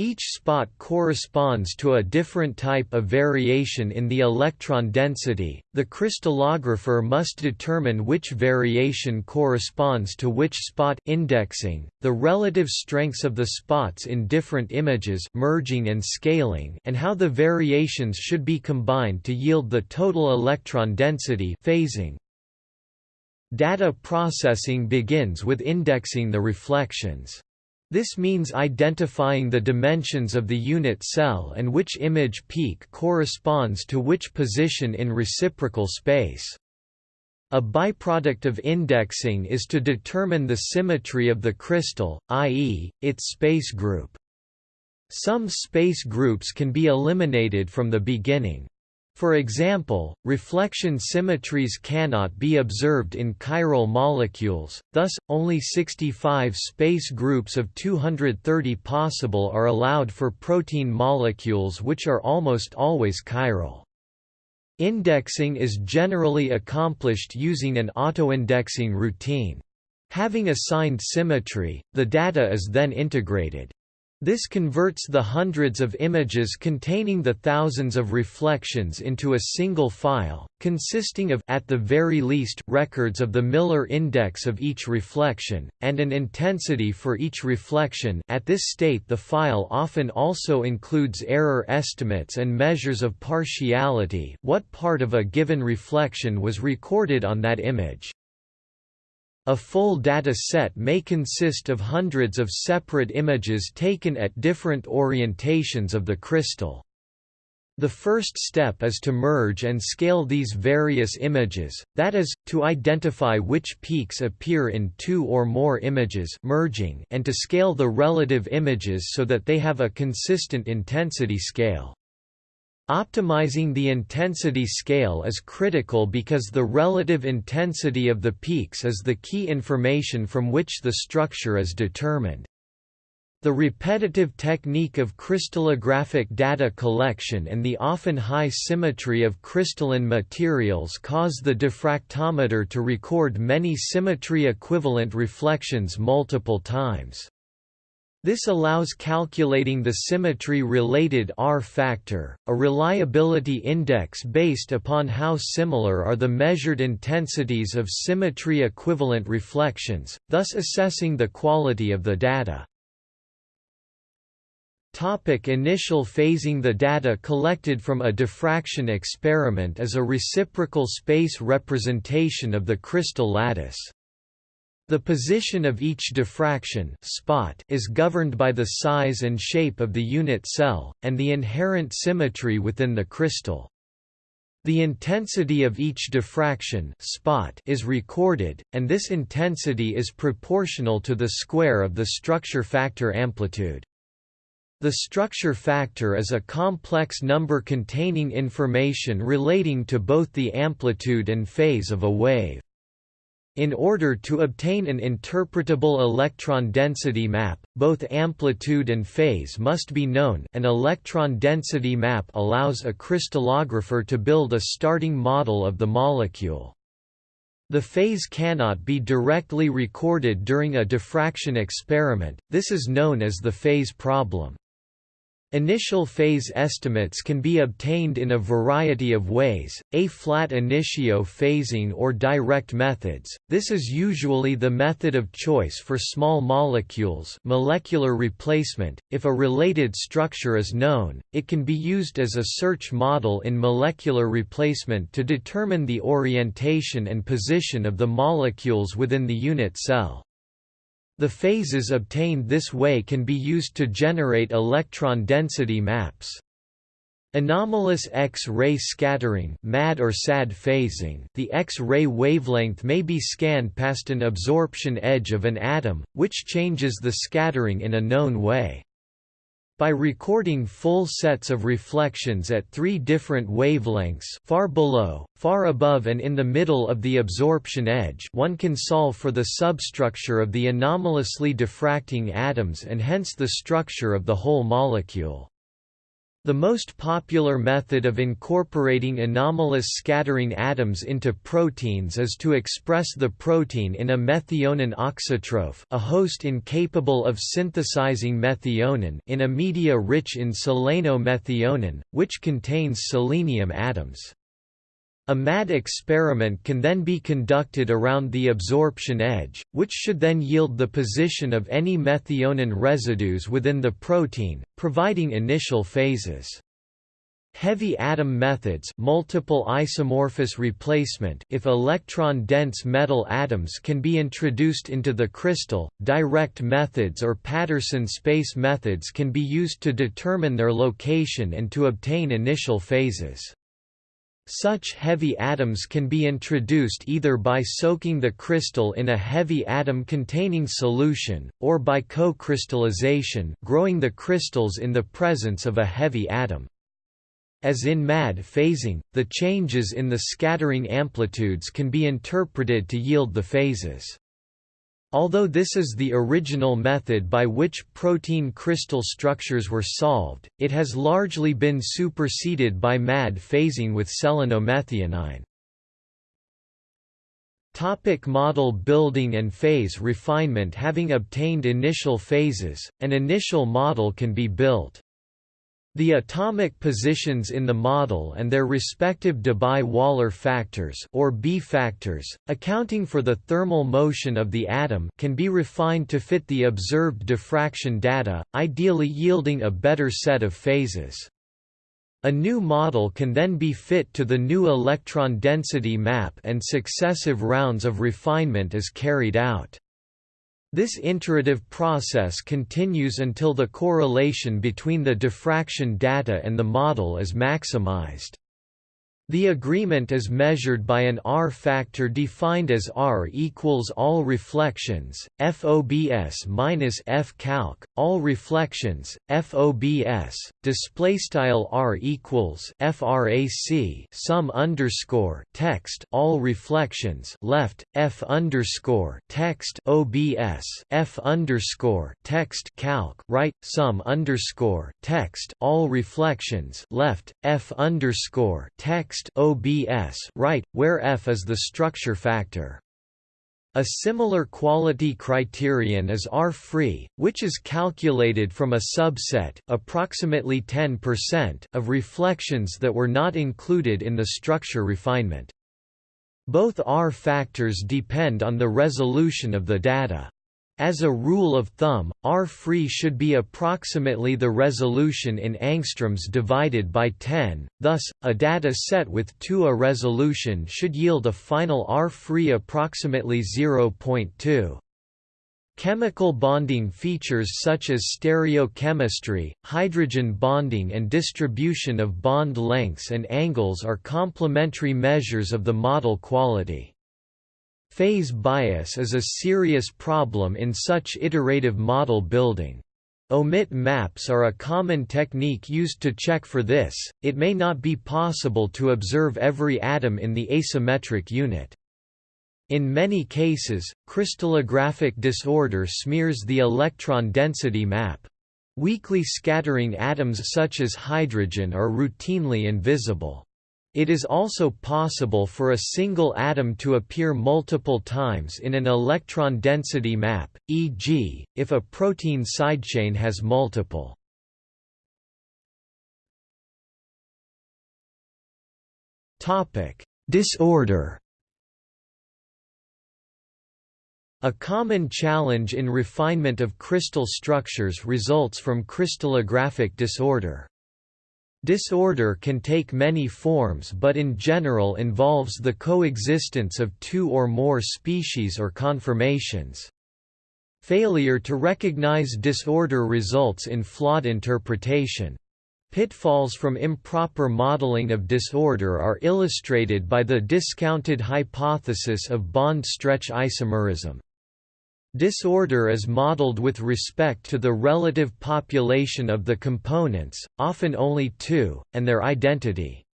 Each spot corresponds to a different type of variation in the electron density. The crystallographer must determine which variation corresponds to which spot indexing, the relative strengths of the spots in different images merging and scaling and how the variations should be combined to yield the total electron density phasing. Data processing begins with indexing the reflections. This means identifying the dimensions of the unit cell and which image peak corresponds to which position in reciprocal space. A byproduct of indexing is to determine the symmetry of the crystal, i.e., its space group. Some space groups can be eliminated from the beginning. For example, reflection symmetries cannot be observed in chiral molecules, thus, only 65 space groups of 230 possible are allowed for protein molecules which are almost always chiral. Indexing is generally accomplished using an autoindexing routine. Having assigned symmetry, the data is then integrated. This converts the hundreds of images containing the thousands of reflections into a single file, consisting of at the very least records of the Miller index of each reflection, and an intensity for each reflection at this state the file often also includes error estimates and measures of partiality what part of a given reflection was recorded on that image. A full data set may consist of hundreds of separate images taken at different orientations of the crystal. The first step is to merge and scale these various images, that is, to identify which peaks appear in two or more images merging and to scale the relative images so that they have a consistent intensity scale. Optimizing the intensity scale is critical because the relative intensity of the peaks is the key information from which the structure is determined. The repetitive technique of crystallographic data collection and the often high symmetry of crystalline materials cause the diffractometer to record many symmetry-equivalent reflections multiple times. This allows calculating the symmetry-related R factor, a reliability index based upon how similar are the measured intensities of symmetry-equivalent reflections, thus assessing the quality of the data. Topic initial phasing The data collected from a diffraction experiment is a reciprocal space representation of the crystal lattice. The position of each diffraction spot is governed by the size and shape of the unit cell, and the inherent symmetry within the crystal. The intensity of each diffraction spot is recorded, and this intensity is proportional to the square of the structure factor amplitude. The structure factor is a complex number containing information relating to both the amplitude and phase of a wave. In order to obtain an interpretable electron density map, both amplitude and phase must be known an electron density map allows a crystallographer to build a starting model of the molecule. The phase cannot be directly recorded during a diffraction experiment, this is known as the phase problem. Initial phase estimates can be obtained in a variety of ways, a flat initio phasing or direct methods, this is usually the method of choice for small molecules molecular replacement, if a related structure is known, it can be used as a search model in molecular replacement to determine the orientation and position of the molecules within the unit cell. The phases obtained this way can be used to generate electron density maps. Anomalous X-ray scattering MAD or SAD phasing the X-ray wavelength may be scanned past an absorption edge of an atom, which changes the scattering in a known way. By recording full sets of reflections at three different wavelengths far below, far above and in the middle of the absorption edge one can solve for the substructure of the anomalously diffracting atoms and hence the structure of the whole molecule. The most popular method of incorporating anomalous scattering atoms into proteins is to express the protein in a methionine auxotroph a host incapable of synthesizing methionine in a media rich in selenomethionine, which contains selenium atoms. A MAD experiment can then be conducted around the absorption edge, which should then yield the position of any methionine residues within the protein, providing initial phases. Heavy atom methods multiple isomorphous replacement if electron-dense metal atoms can be introduced into the crystal, direct methods or Patterson space methods can be used to determine their location and to obtain initial phases. Such heavy atoms can be introduced either by soaking the crystal in a heavy atom-containing solution, or by co-crystallization growing the crystals in the presence of a heavy atom. As in MAD phasing, the changes in the scattering amplitudes can be interpreted to yield the phases. Although this is the original method by which protein crystal structures were solved, it has largely been superseded by MAD phasing with selenomethionine. Topic model building and phase refinement Having obtained initial phases, an initial model can be built. The atomic positions in the model and their respective Debye-Waller factors or B factors, accounting for the thermal motion of the atom can be refined to fit the observed diffraction data, ideally yielding a better set of phases. A new model can then be fit to the new electron density map and successive rounds of refinement is carried out. This iterative process continues until the correlation between the diffraction data and the model is maximized. The agreement is measured by an R factor defined as R equals all reflections, FOBS minus F calc, all reflections, FOBS, display style R equals FRAC sum underscore text all reflections left F underscore text OBS F underscore text calc right sum underscore text all reflections left F underscore text text OBS right, where F is the structure factor. A similar quality criterion is R-free, which is calculated from a subset approximately 10% of reflections that were not included in the structure refinement. Both R factors depend on the resolution of the data. As a rule of thumb, R-free should be approximately the resolution in angstroms divided by 10, thus, a data set with 2 A resolution should yield a final R-free approximately 0.2. Chemical bonding features such as stereochemistry, hydrogen bonding and distribution of bond lengths and angles are complementary measures of the model quality. Phase bias is a serious problem in such iterative model building. Omit maps are a common technique used to check for this, it may not be possible to observe every atom in the asymmetric unit. In many cases, crystallographic disorder smears the electron density map. Weakly scattering atoms such as hydrogen are routinely invisible. It is also possible for a single atom to appear multiple times in an electron density map, e.g., if a protein sidechain has multiple. Disorder A common challenge in refinement of crystal structures results from crystallographic disorder. Disorder can take many forms but in general involves the coexistence of two or more species or conformations. Failure to recognize disorder results in flawed interpretation. Pitfalls from improper modeling of disorder are illustrated by the discounted hypothesis of bond stretch isomerism. Disorder is modeled with respect to the relative population of the components, often only two, and their identity.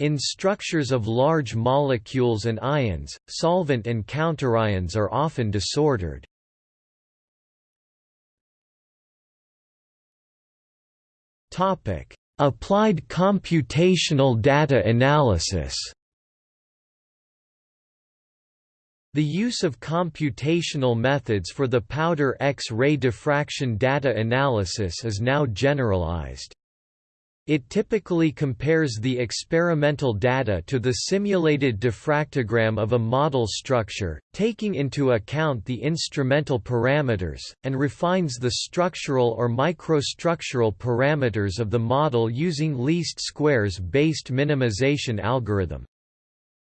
In structures of large molecules and ions, solvent and counterions are often disordered. Applied computational data analysis The use of computational methods for the powder X-ray diffraction data analysis is now generalized. It typically compares the experimental data to the simulated diffractogram of a model structure, taking into account the instrumental parameters, and refines the structural or microstructural parameters of the model using least squares based minimization algorithm.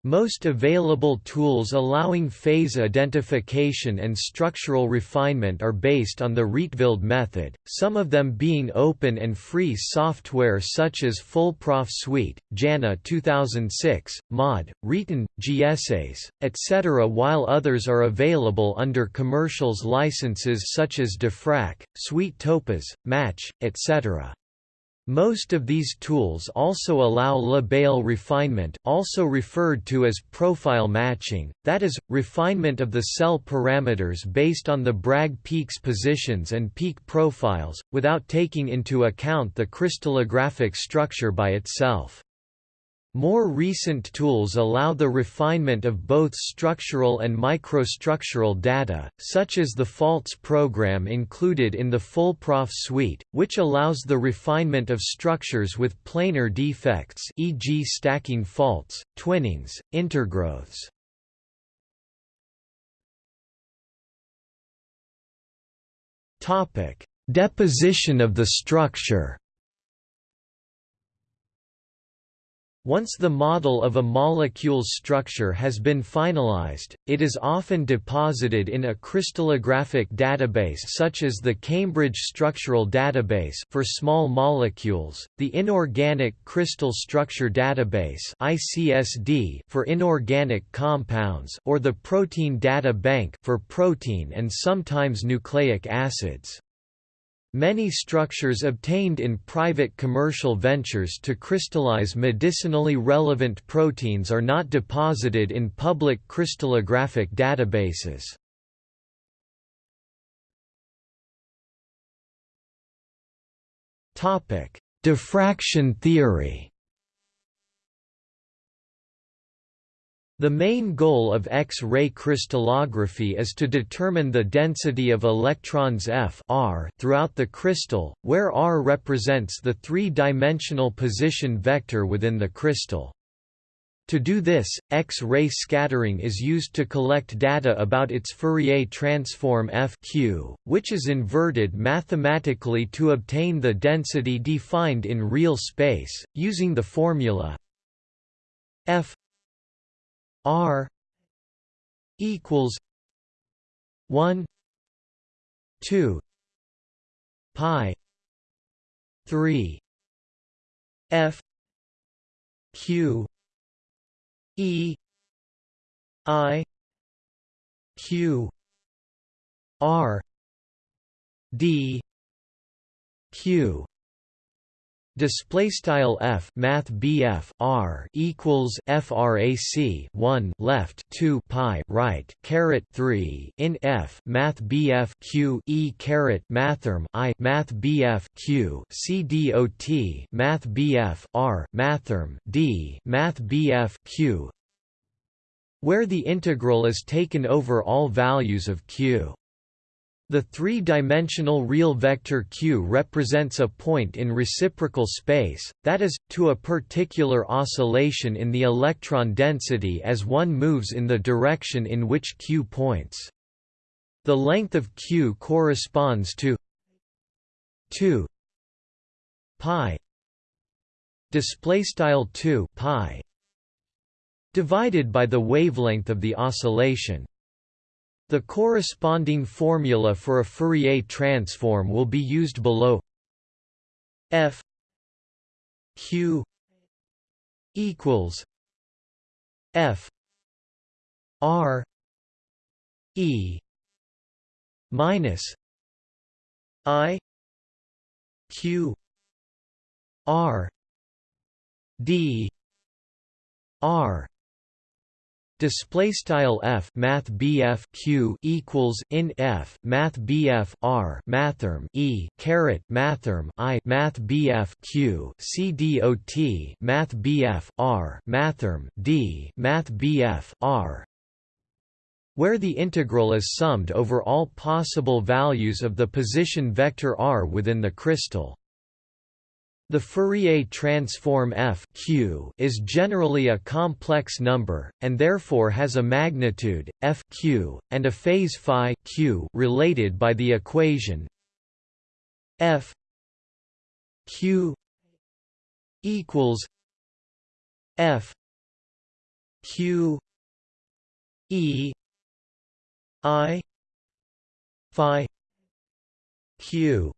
Most available tools allowing phase identification and structural refinement are based on the Rietveld method, some of them being open and free software such as FullProf Suite, JANA 2006, MAUD, Rietan, GSAS, etc. while others are available under commercials licenses such as Diffrac, Suite TOPAS, Match, etc. Most of these tools also allow Le Bail refinement also referred to as profile matching, that is, refinement of the cell parameters based on the Bragg peaks positions and peak profiles, without taking into account the crystallographic structure by itself. More recent tools allow the refinement of both structural and microstructural data, such as the faults program included in the FullProf suite, which allows the refinement of structures with planar defects e.g. stacking faults, twinnings, intergrowths. Deposition of the structure Once the model of a molecule's structure has been finalized, it is often deposited in a crystallographic database such as the Cambridge Structural Database for small molecules, the Inorganic Crystal Structure Database (ICSD) for inorganic compounds, or the Protein Data Bank for protein and sometimes nucleic acids. Many structures obtained in private commercial ventures to crystallize medicinally relevant proteins are not deposited in public crystallographic databases. Diffraction theory The main goal of X-ray crystallography is to determine the density of electrons F r throughout the crystal, where r represents the three-dimensional position vector within the crystal. To do this, X-ray scattering is used to collect data about its Fourier transform F q, which is inverted mathematically to obtain the density defined in real space, using the formula F R equals one two pi three F Q E I Q R D Q Display style f math bf r equals frac 1 left 2 pi right caret 3 in f math bf q e caret mathrm i math bf q c dot math bf r mathrm d math bf q. Where the integral is taken over all values of q The three-dimensional real vector q represents a point in reciprocal space, that is, to a particular oscillation in the electron density as one moves in the direction in which q points. The length of q corresponds to 2 pi display style 2 pi divided by the wavelength of the oscillation the corresponding formula for a Fourier transform will be used below. F q equals f r e minus i q r d r display style f math bf q equals in f math bf r mathrm e caret mathrm i math bf q c dot math bf r mathrm d math bf r. Where the integral is summed over all possible values of the position vector r within the crystal the Fourier transform f q is generally a complex number, and therefore has a magnitude, f q, and a phase phi q related by the equation f q equals f q e i phi q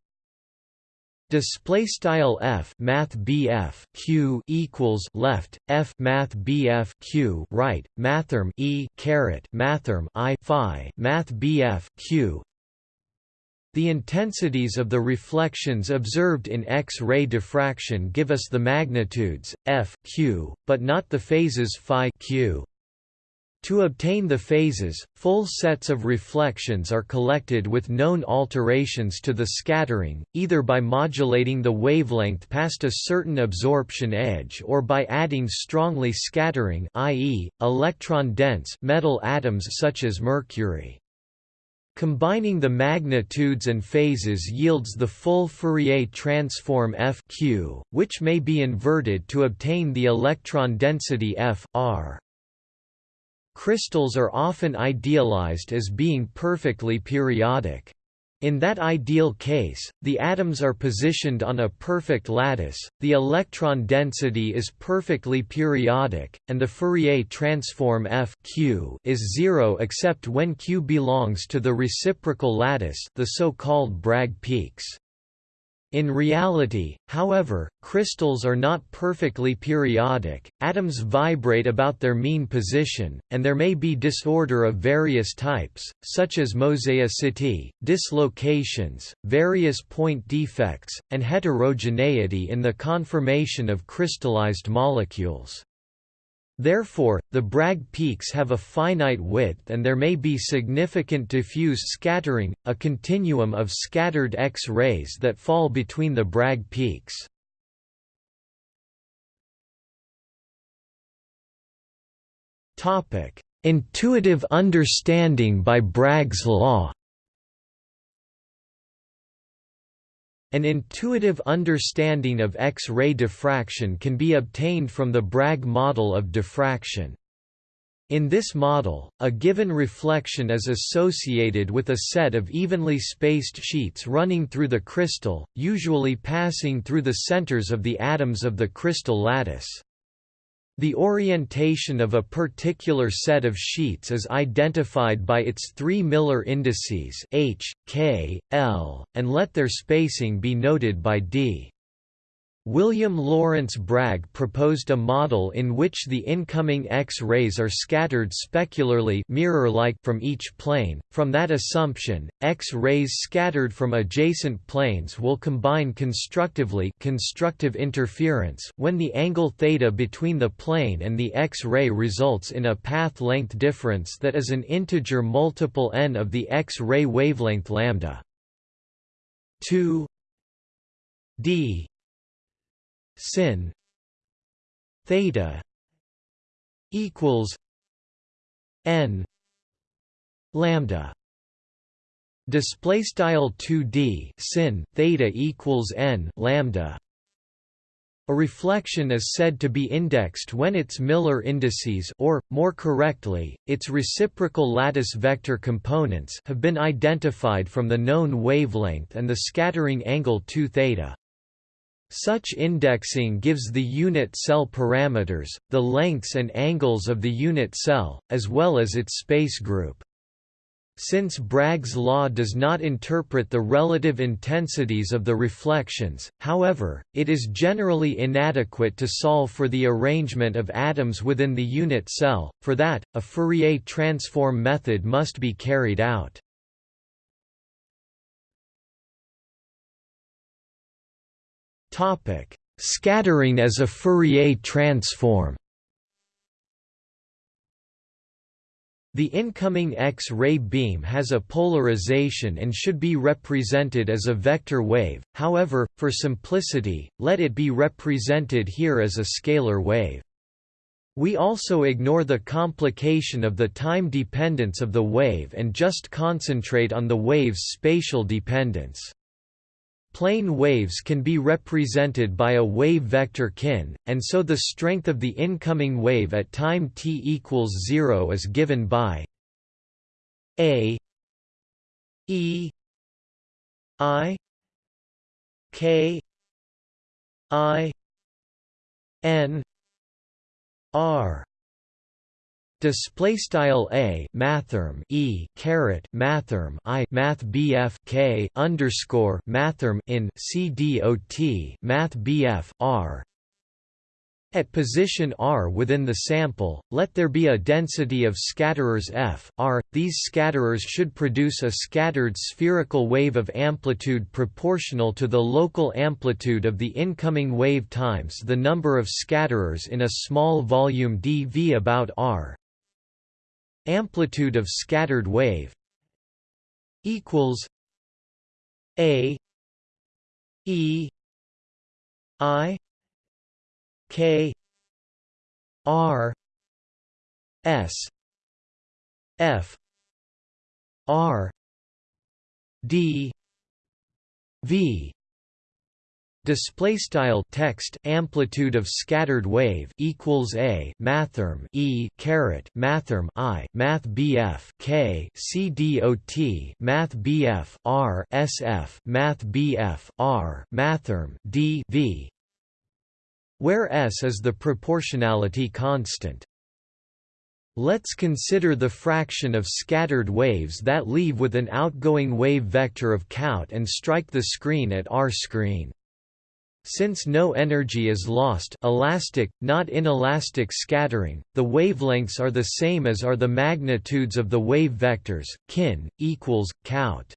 Display style f math bf q equals left f math bf q right mathrm e caret mathrm i phi math bf q. The intensities of the reflections observed in X-ray diffraction give us the magnitudes f q, but not the phases phi q. To obtain the phases, full sets of reflections are collected with known alterations to the scattering, either by modulating the wavelength past a certain absorption edge or by adding strongly scattering i.e., electron-dense metal atoms such as mercury. Combining the magnitudes and phases yields the full Fourier transform f q, which may be inverted to obtain the electron density f r. Crystals are often idealized as being perfectly periodic. In that ideal case, the atoms are positioned on a perfect lattice, the electron density is perfectly periodic, and the Fourier transform f q is zero except when q belongs to the reciprocal lattice the so-called Bragg peaks. In reality, however, crystals are not perfectly periodic, atoms vibrate about their mean position, and there may be disorder of various types, such as mosaicity, dislocations, various point defects, and heterogeneity in the conformation of crystallized molecules. Therefore, the Bragg peaks have a finite width and there may be significant diffuse scattering, a continuum of scattered X-rays that fall between the Bragg peaks. Intuitive understanding by Bragg's law An intuitive understanding of X-ray diffraction can be obtained from the Bragg model of diffraction. In this model, a given reflection is associated with a set of evenly spaced sheets running through the crystal, usually passing through the centers of the atoms of the crystal lattice. The orientation of a particular set of sheets is identified by its three Miller indices H, K, L, and let their spacing be noted by D. William Lawrence Bragg proposed a model in which the incoming X-rays are scattered specularly mirror-like from each plane. From that assumption, X-rays scattered from adjacent planes will combine constructively constructive interference when the angle theta between the plane and the X-ray results in a path length difference that is an integer multiple n of the X-ray wavelength lambda. 2 d sin theta equals n lambda display style 2d sin theta equals n lambda a reflection is said to be indexed when its Miller indices or, more correctly, its reciprocal lattice vector components have been identified from the known wavelength and the scattering angle 2 theta. Such indexing gives the unit cell parameters, the lengths and angles of the unit cell, as well as its space group. Since Bragg's law does not interpret the relative intensities of the reflections, however, it is generally inadequate to solve for the arrangement of atoms within the unit cell, for that, a Fourier transform method must be carried out. Scattering as a Fourier transform The incoming X-ray beam has a polarization and should be represented as a vector wave, however, for simplicity, let it be represented here as a scalar wave. We also ignore the complication of the time dependence of the wave and just concentrate on the wave's spatial dependence. Plane waves can be represented by a wave vector kin, and so the strength of the incoming wave at time t equals 0 is given by a e i k i n r display style a mathrm e caret mathrm i math bf k underscore mathrm in c dot math bf r at position r within the sample, let there be a density of scatterers f r. These scatterers should produce a scattered spherical wave of amplitude proportional to the local amplitude of the incoming wave times the number of scatterers in a small volume dV about r amplitude of scattered wave equals a e i k r s f r d v display style text amplitude of scattered wave equals a mathrm e caret mathrm i math bf k c dot math bf r sf math bf r mathrm d v where s is the proportionality constant Let's consider the fraction of scattered waves that leave with an outgoing wave vector of count and strike the screen at r screen. Since no energy is lost elastic, not inelastic scattering, the wavelengths are the same as are the magnitudes of the wave vectors, kin, equals, count.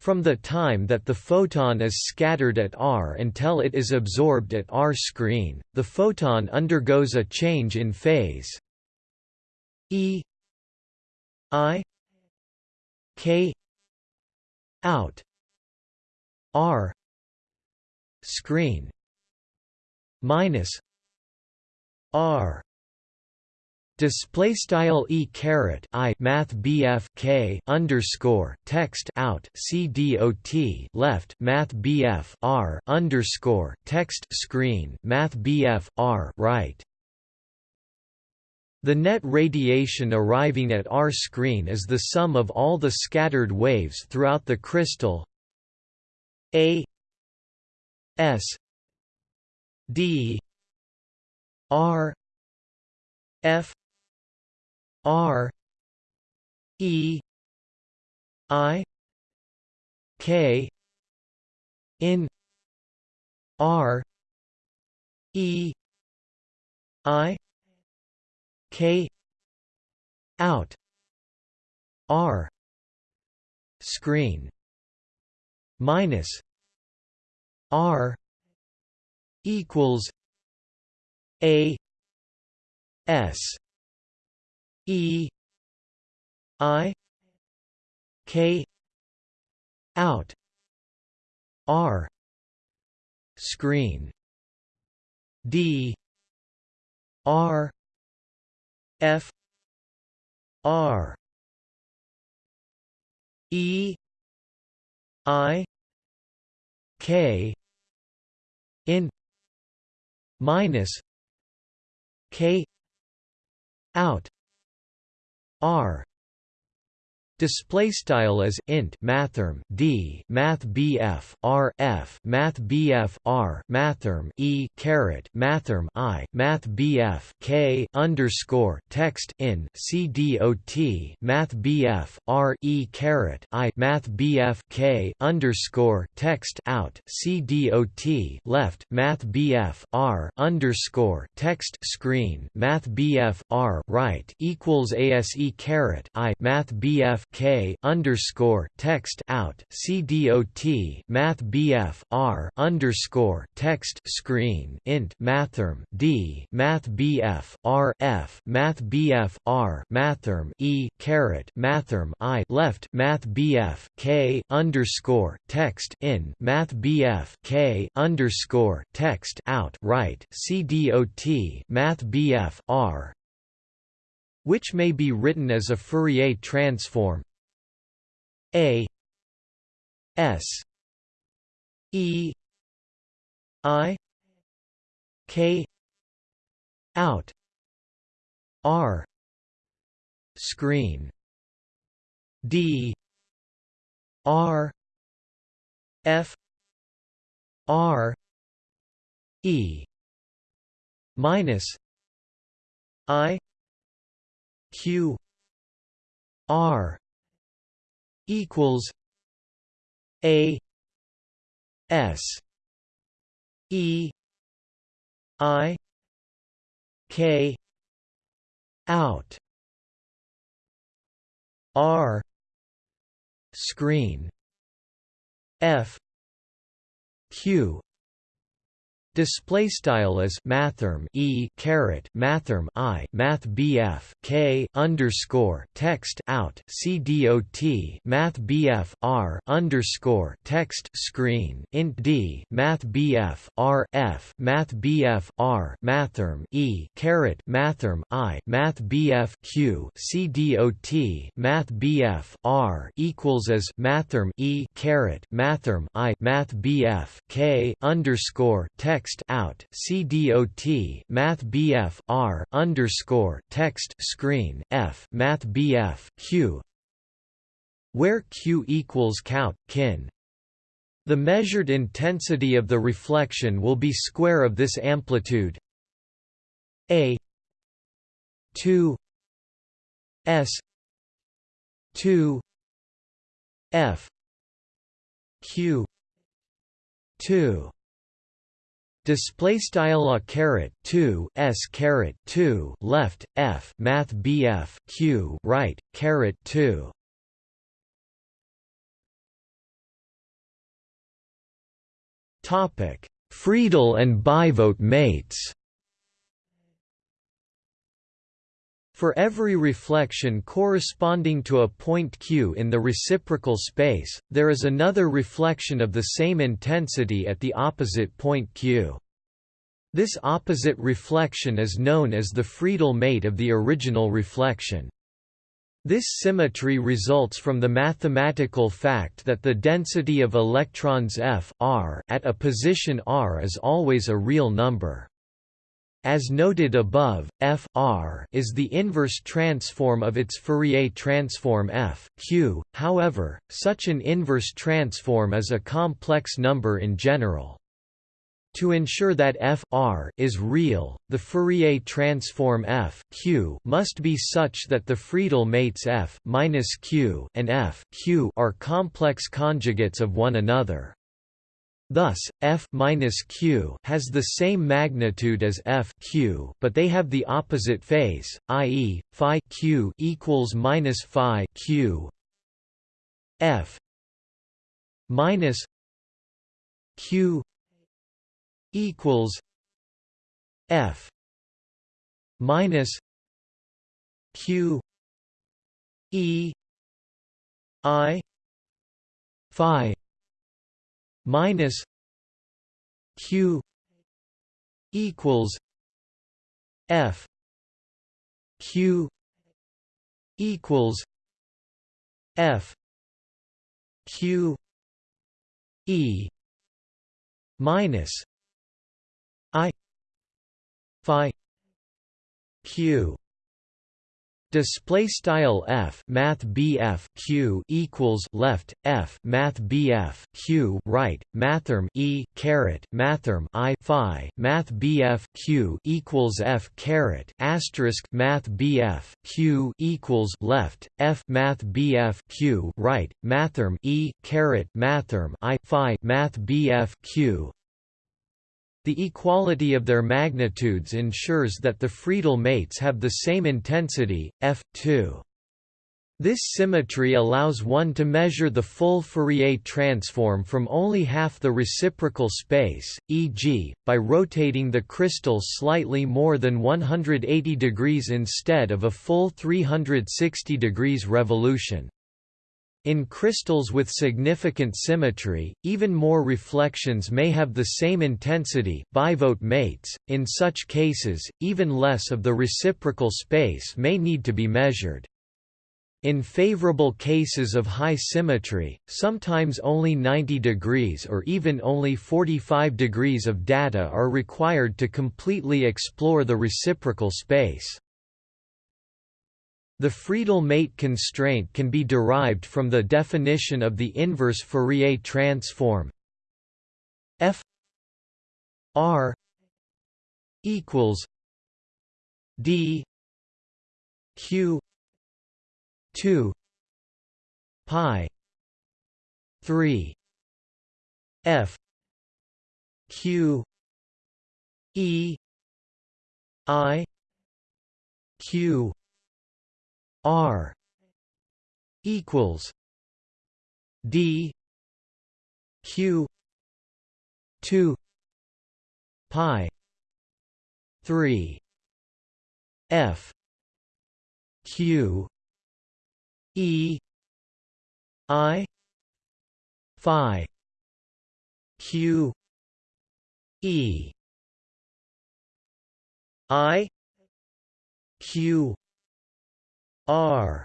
From the time that the photon is scattered at r until it is absorbed at r screen, the photon undergoes a change in phase e i k out r screen minus r display style e caret i math bf k underscore text out c d o t left math bf r underscore text screen math bf r right. The net radiation arriving at R screen is the sum of all the scattered waves throughout the crystal A S D R F R E I K in R E I K out R screen minus R equals A S E I K out R screen D R F R E i k in minus k out r Display style is int mathrm d math bf r f math bf r mathrm e caret mathrm i math bf k underscore text in c dot math bf r e caret i math bf k underscore text out c dot left math bf r underscore text screen math bf r right equals ase caret i math bf K underscore text out CDOT Math BF R underscore text screen int mathrm D Math BF R F Math BF R mathrm E caret mathrm I left Math BF K underscore text in Math BF K underscore text out right CDOT Math BF R which may be written as a Fourier transform. A S E I K out R screen. D R F R E minus I Q R equals A S E I K out R screen F Q Display style is mathrm e caret mathrm i math bf k underscore text out c dot math bf r underscore text screen int d math bf r f math bf r mathrm e caret mathrm i math bf q c math bf r equals as mathrm e caret mathrm i math bf k underscore text text out CDOT Math BF R underscore text screen F Math BF Q. Where Q equals count kin. The measured intensity of the reflection will be square of this amplitude. A. 2 S. 2 F. Q. 2 Display style a two s caret two left f math bf q right caret two. Topic: Friedel and Bijvoet mates. For every reflection corresponding to a point q in the reciprocal space, there is another reflection of the same intensity at the opposite point q. This opposite reflection is known as the Friedel mate of the original reflection. This symmetry results from the mathematical fact that the density of electrons f r at a position r is always a real number. As noted above, f r is the inverse transform of its Fourier transform f q. However, such an inverse transform is a complex number in general. To ensure that f r is real, the Fourier transform f q must be such that the Friedel mates f q and f q are complex conjugates of one another. Thus, f q has the same magnitude as f q, but they have the opposite phase, i.e., phi q equals minus phi q. f minus q equals f minus q e i phi minus q equals f q equals f q E minus I phi Q Display style f math bf q equals left f math bf q right mathrm e caret mathrm i phi math bf q equals f caret asterisk math bf q equals left f math bf q right mathrm e caret mathrm i phi math bf q the equality of their magnitudes ensures that the Friedel mates have the same intensity, f2. This symmetry allows one to measure the full Fourier transform from only half the reciprocal space, e.g., by rotating the crystal slightly more than 180 degrees instead of a full 360 degrees revolution. In crystals with significant symmetry, even more reflections may have the same intensity Bijvoet mates. .In such cases, even less of the reciprocal space may need to be measured. In favorable cases of high symmetry, sometimes only 90 degrees or even only 45 degrees of data are required to completely explore the reciprocal space. The Friedel mate constraint can be derived from the definition of the inverse Fourier transform. F r equals d q 2 pi 3 f q e i q R equals D Q two pi three F Q E I Phi Q E I Q R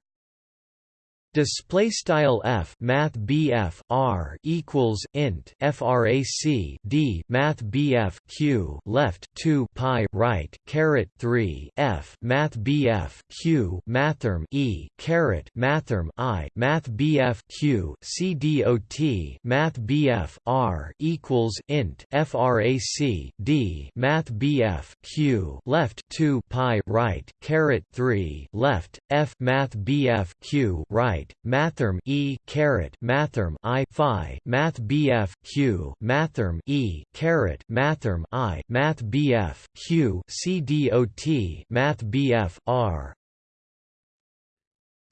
display style f math bf r equals int frac d math bf q left 2 pi right caret 3 f math bf q mathrm e caret mathrm i math bf q c dot math bf r equals int frac d math bf q left 2 pi right caret 3 left f math bf q right right e caret mathrm i phi math bf q mathrm e caret mathrm i math bf q c dot math bf r.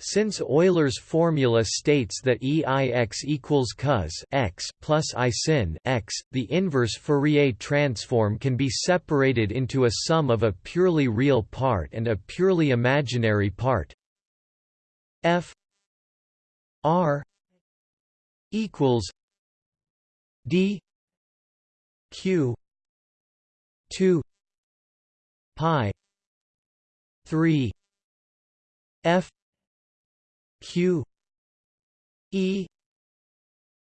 Since Euler's formula states that EIX equals cos x plus I sin x, the inverse Fourier transform can be separated into a sum of a purely real part and a purely imaginary part. F R equals D Q two pi three F Q E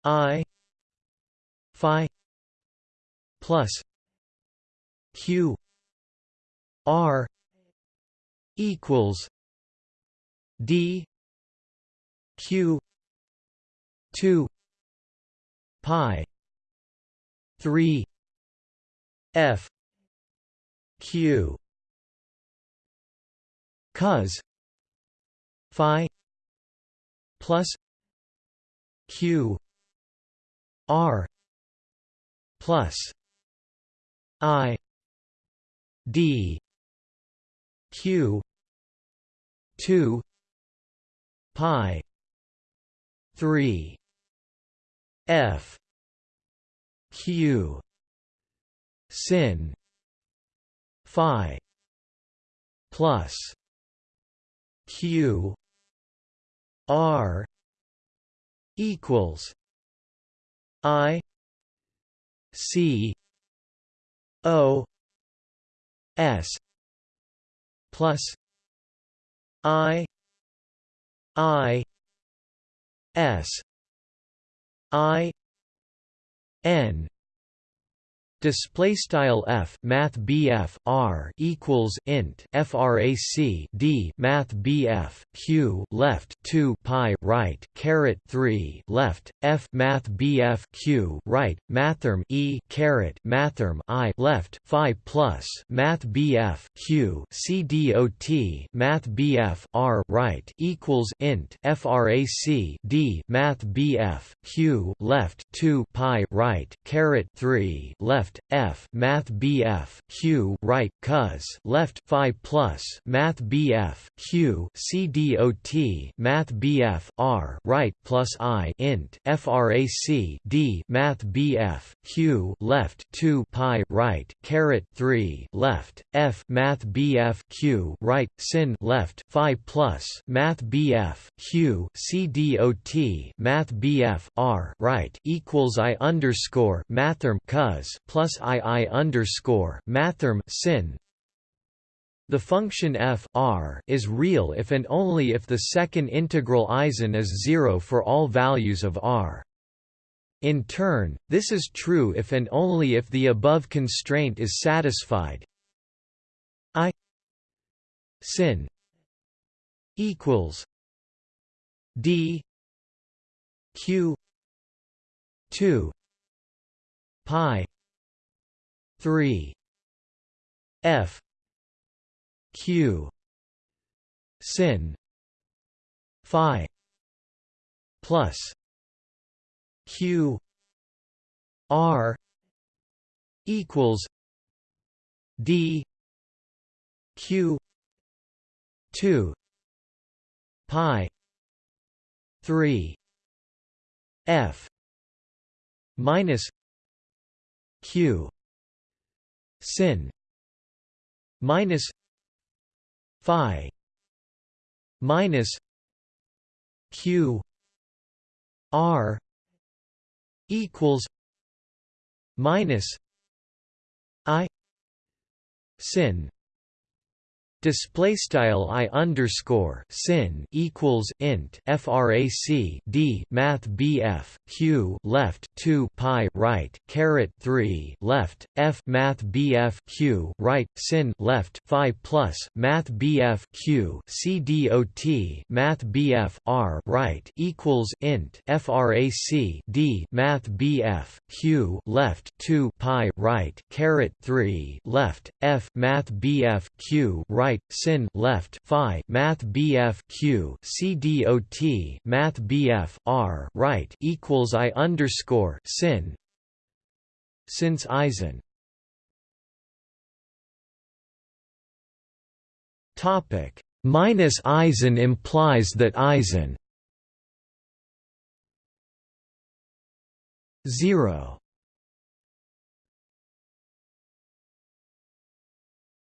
I Phi plus Q R equals D q 2 pi 3 f q cos phi plus q r plus i d q 2 pi 3 F. Q. Sin. Phi. Plus. Q. R. Equals. I. C. O. S. Plus. I. I S I n display style f math bf r equals int frac d math bf q left 2 pi right caret 3 left f math bf q right mathrm e caret mathrm i left phi plus math bf q c dot math bf r right equals int frac d math bf q left 2 pi right caret 3 left left f math bf q right cos left phi plus math bf q c dot math bf r right plus i int frac d math bf q left 2 pi right caret 3 left f math bf q right sin left phi plus math bf q c dot math bf r right equals i underscore mathrm cos plus plus ii underscore mathrm sin. The function f r is real if and only if the second integral Eisen is zero for all values of r. In turn, this is true if and only if the above constraint is satisfied. I sin equals d q 2 pi 3 f. Q. Sin. Phi. Plus. Q. R. Equals. D. Q. 2 pi. 3 f. Minus. Q sin minus phi minus q r equals minus i sin Display style i underscore sin equals int frac d math bf q left two pi right caret three left f math bf q right sin left phi plus math bf q c dot math bf r right equals int frac d math bf q left two pi right caret three left f math bf q right right sin left phi math BF Q C dot math BF R right equals I underscore sin since Eisen. Topic minus Eisen implies that Eisen 0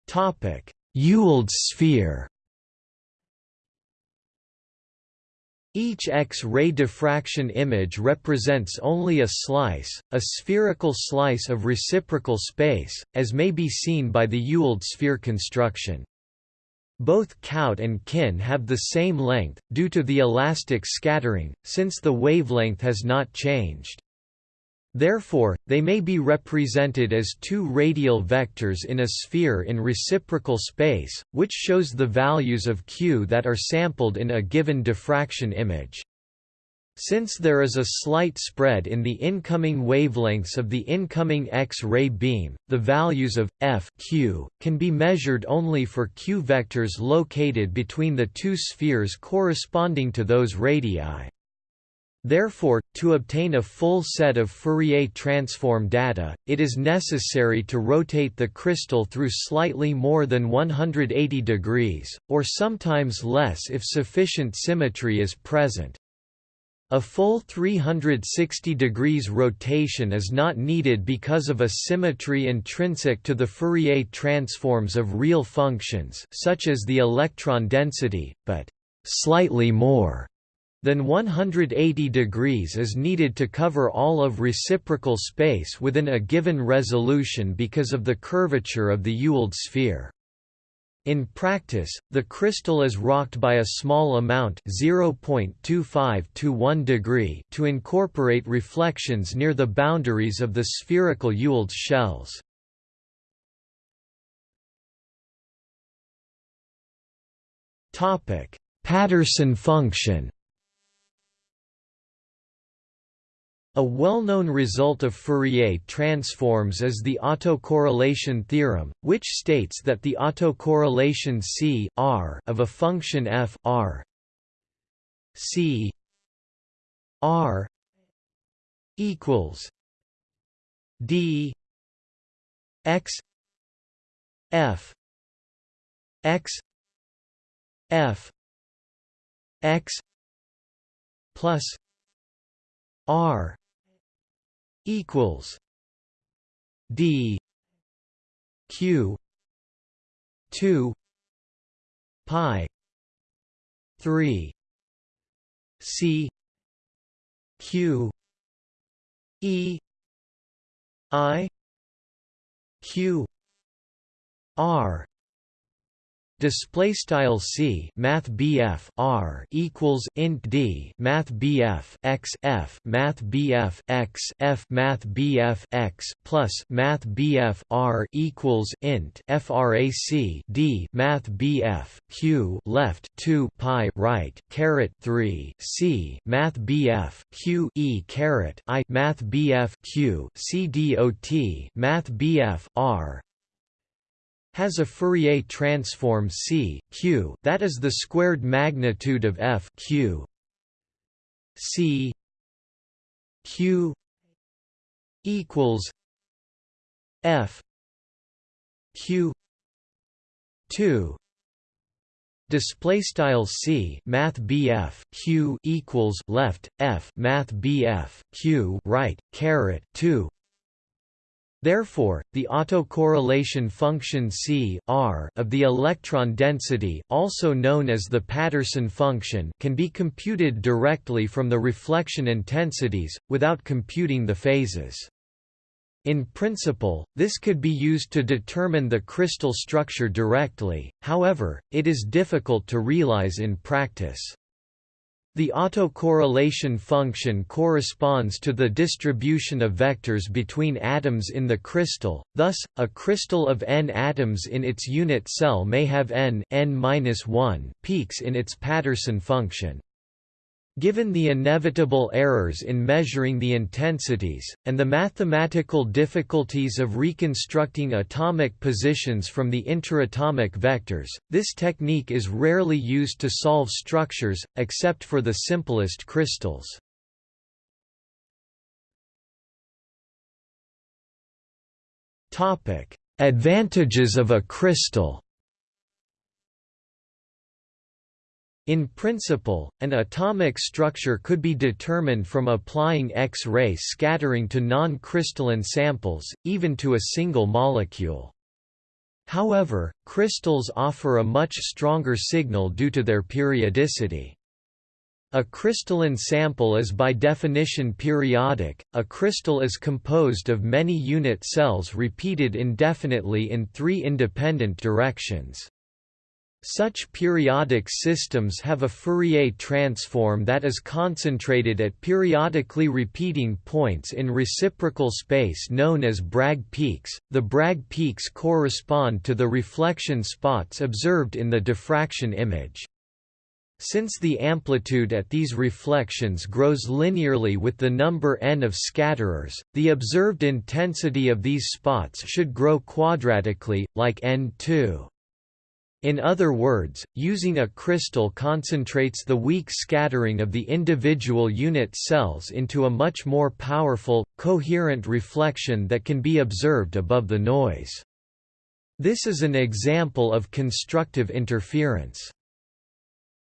topic Ewald sphere Each X-ray diffraction image represents only a slice, a spherical slice of reciprocal space, as may be seen by the Ewald sphere construction. Both Kout and Kin have the same length, due to the elastic scattering, since the wavelength has not changed. Therefore, they may be represented as two radial vectors in a sphere in reciprocal space, which shows the values of q that are sampled in a given diffraction image. Since there is a slight spread in the incoming wavelengths of the incoming X-ray beam, the values of f q can be measured only for q vectors located between the two spheres corresponding to those radii. Therefore, to obtain a full set of Fourier transform data, it is necessary to rotate the crystal through slightly more than 180 degrees, or sometimes less if sufficient symmetry is present. A full 360 degrees rotation is not needed because of a symmetry intrinsic to the Fourier transforms of real functions such as the electron density, but «slightly more» Then 180 degrees is needed to cover all of reciprocal space within a given resolution because of the curvature of the Ewald sphere. In practice, the crystal is rocked by a small amount 0.25 to 1 degree to incorporate reflections near the boundaries of the spherical Ewald's shells. Patterson function A well-known result of Fourier transforms is the autocorrelation theorem, which states that the autocorrelation C R of a function f R C R equals D X F X F X plus R equals D Q two pi three C Q E I Q R display style c math bf r equals int d math bf x f math bf x f math bf x plus math bf r equals int frac d math bf q left 2 pi right caret 3 c math bf q e caret i math bf q c dot math bf r has a Fourier transform C Q that is the squared magnitude of F Q C Q equals F Q 2 display style c math bf q equals left f math bf q right caret 2 Therefore, the autocorrelation function C R of the electron density also known as the Patterson function can be computed directly from the reflection intensities, without computing the phases. In principle, this could be used to determine the crystal structure directly, however, it is difficult to realize in practice. The autocorrelation function corresponds to the distribution of vectors between atoms in the crystal, thus, a crystal of n atoms in its unit cell may have n, n peaks in its Patterson function. Given the inevitable errors in measuring the intensities, and the mathematical difficulties of reconstructing atomic positions from the interatomic vectors, this technique is rarely used to solve structures, except for the simplest crystals. Advantages of a crystal In principle, an atomic structure could be determined from applying X-ray scattering to non-crystalline samples, even to a single molecule. However, crystals offer a much stronger signal due to their periodicity. A crystalline sample is by definition periodic. A crystal is composed of many unit cells repeated indefinitely in three independent directions. Such periodic systems have a Fourier transform that is concentrated at periodically repeating points in reciprocal space known as Bragg peaks. The Bragg peaks correspond to the reflection spots observed in the diffraction image. Since the amplitude at these reflections grows linearly with the number n of scatterers, the observed intensity of these spots should grow quadratically, like n2. In other words, using a crystal concentrates the weak scattering of the individual unit cells into a much more powerful, coherent reflection that can be observed above the noise. This is an example of constructive interference.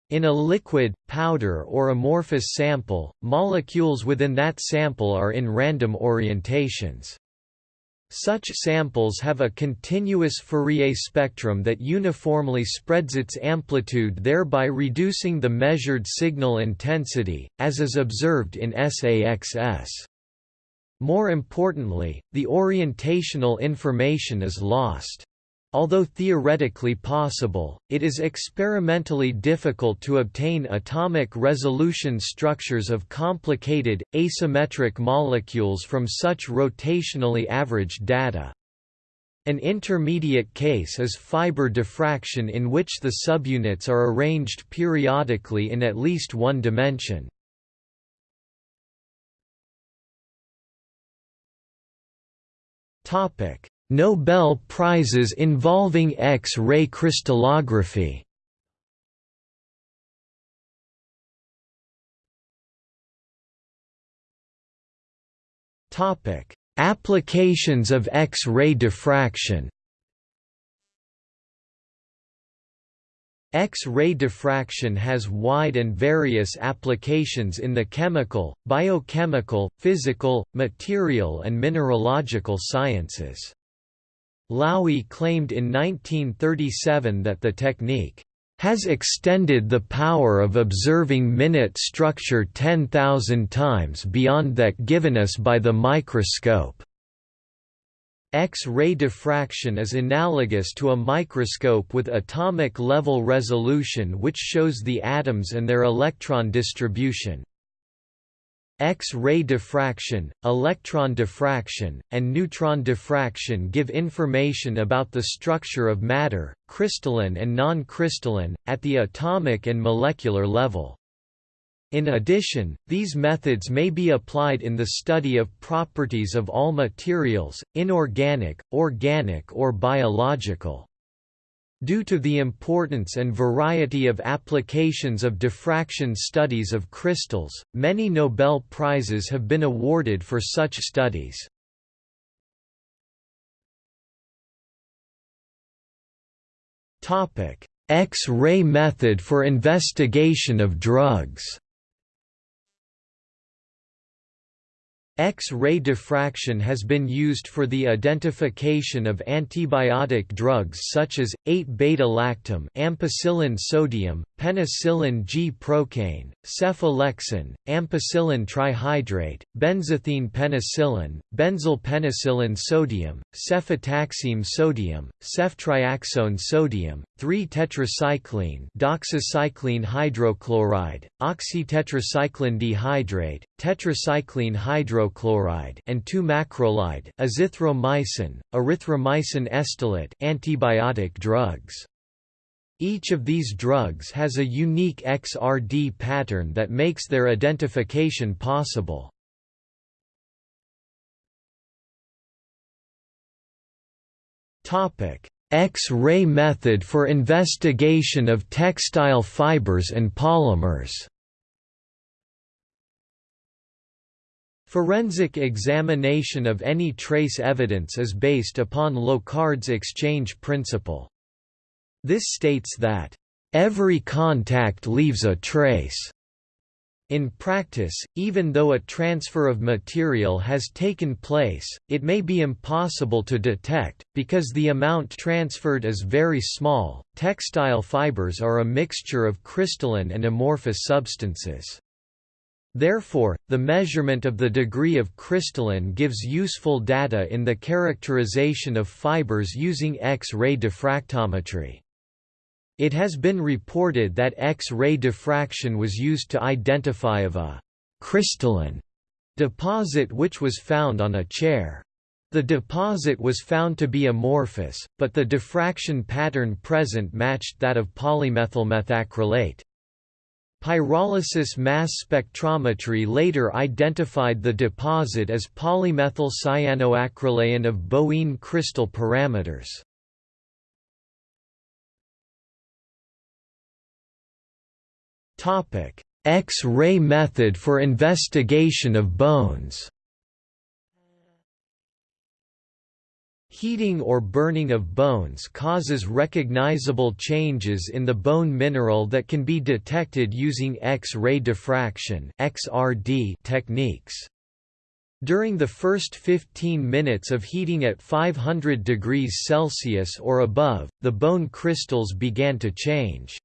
In a liquid, powder or amorphous sample, molecules within that sample are in random orientations. Such samples have a continuous Fourier spectrum that uniformly spreads its amplitude thereby reducing the measured signal intensity, as is observed in SAXS. More importantly, the orientational information is lost. Although theoretically possible, it is experimentally difficult to obtain atomic resolution structures of complicated, asymmetric molecules from such rotationally averaged data. An intermediate case is fiber diffraction in which the subunits are arranged periodically in at least one dimension. Topic: Nobel Prizes involving X-ray crystallography. Applications of X-ray diffraction. X-ray diffraction has wide and various applications in the chemical, biochemical, physical, material and mineralogical sciences. Laue claimed in 1937 that the technique has extended the power of observing minute structure 10,000 times beyond that given us by the microscope. X-ray diffraction is analogous to a microscope with atomic level resolution which shows the atoms and their electron distribution. X-ray diffraction, electron diffraction, and neutron diffraction give information about the structure of matter, crystalline and non-crystalline, at the atomic and molecular level. In addition, these methods may be applied in the study of properties of all materials, inorganic, organic or biological. Due to the importance and variety of applications of diffraction studies of crystals, many Nobel Prizes have been awarded for such studies. X-ray method for investigation of drugs X-ray diffraction has been used for the identification of antibiotic drugs such as 8-beta-lactam, ampicillin sodium, penicillin G-procaine, cephalexin, ampicillin trihydrate, benzathine penicillin, benzyl penicillin sodium, cefotaxime sodium, ceftriaxone sodium, 3-tetracycline, doxycycline hydrochloride, oxytetracycline dihydrate, tetracycline hydrochloride hydrochloride and 2-macrolide azithromycin, erythromycin estolate antibiotic drugs. Each of these drugs has a unique XRD pattern that makes their identification possible. X-ray method for investigation of textile fibers and polymers Forensic examination of any trace evidence is based upon Locard's exchange principle. This states that, "...every contact leaves a trace." In practice, even though a transfer of material has taken place, it may be impossible to detect, because the amount transferred is very small. Textile fibers are a mixture of crystalline and amorphous substances. Therefore, the measurement of the degree of crystalline gives useful data in the characterization of fibers using X-ray diffractometry. It has been reported that X-ray diffraction was used to identify of a crystalline deposit which was found on a chair. The deposit was found to be amorphous, but the diffraction pattern present matched that of polymethylmethacrylate. Pyrolysis mass spectrometry later identified the deposit as polymethyl cyanoacrylane of Boween crystal parameters. X-ray method for investigation of bones Heating or burning of bones causes recognizable changes in the bone mineral that can be detected using X-ray diffraction (XRD) techniques. During the first 15 minutes of heating at 500 degrees Celsius or above, the bone crystals began to change.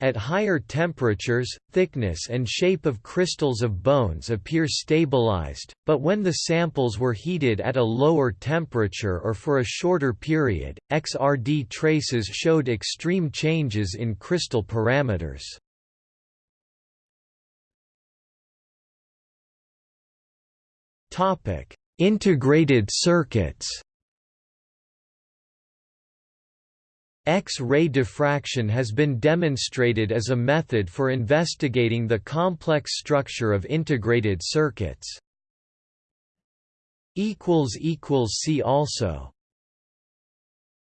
At higher temperatures, thickness and shape of crystals of bones appear stabilized, but when the samples were heated at a lower temperature or for a shorter period, XRD traces showed extreme changes in crystal parameters. Integrated circuits X-ray diffraction has been demonstrated as a method for investigating the complex structure of integrated circuits. See also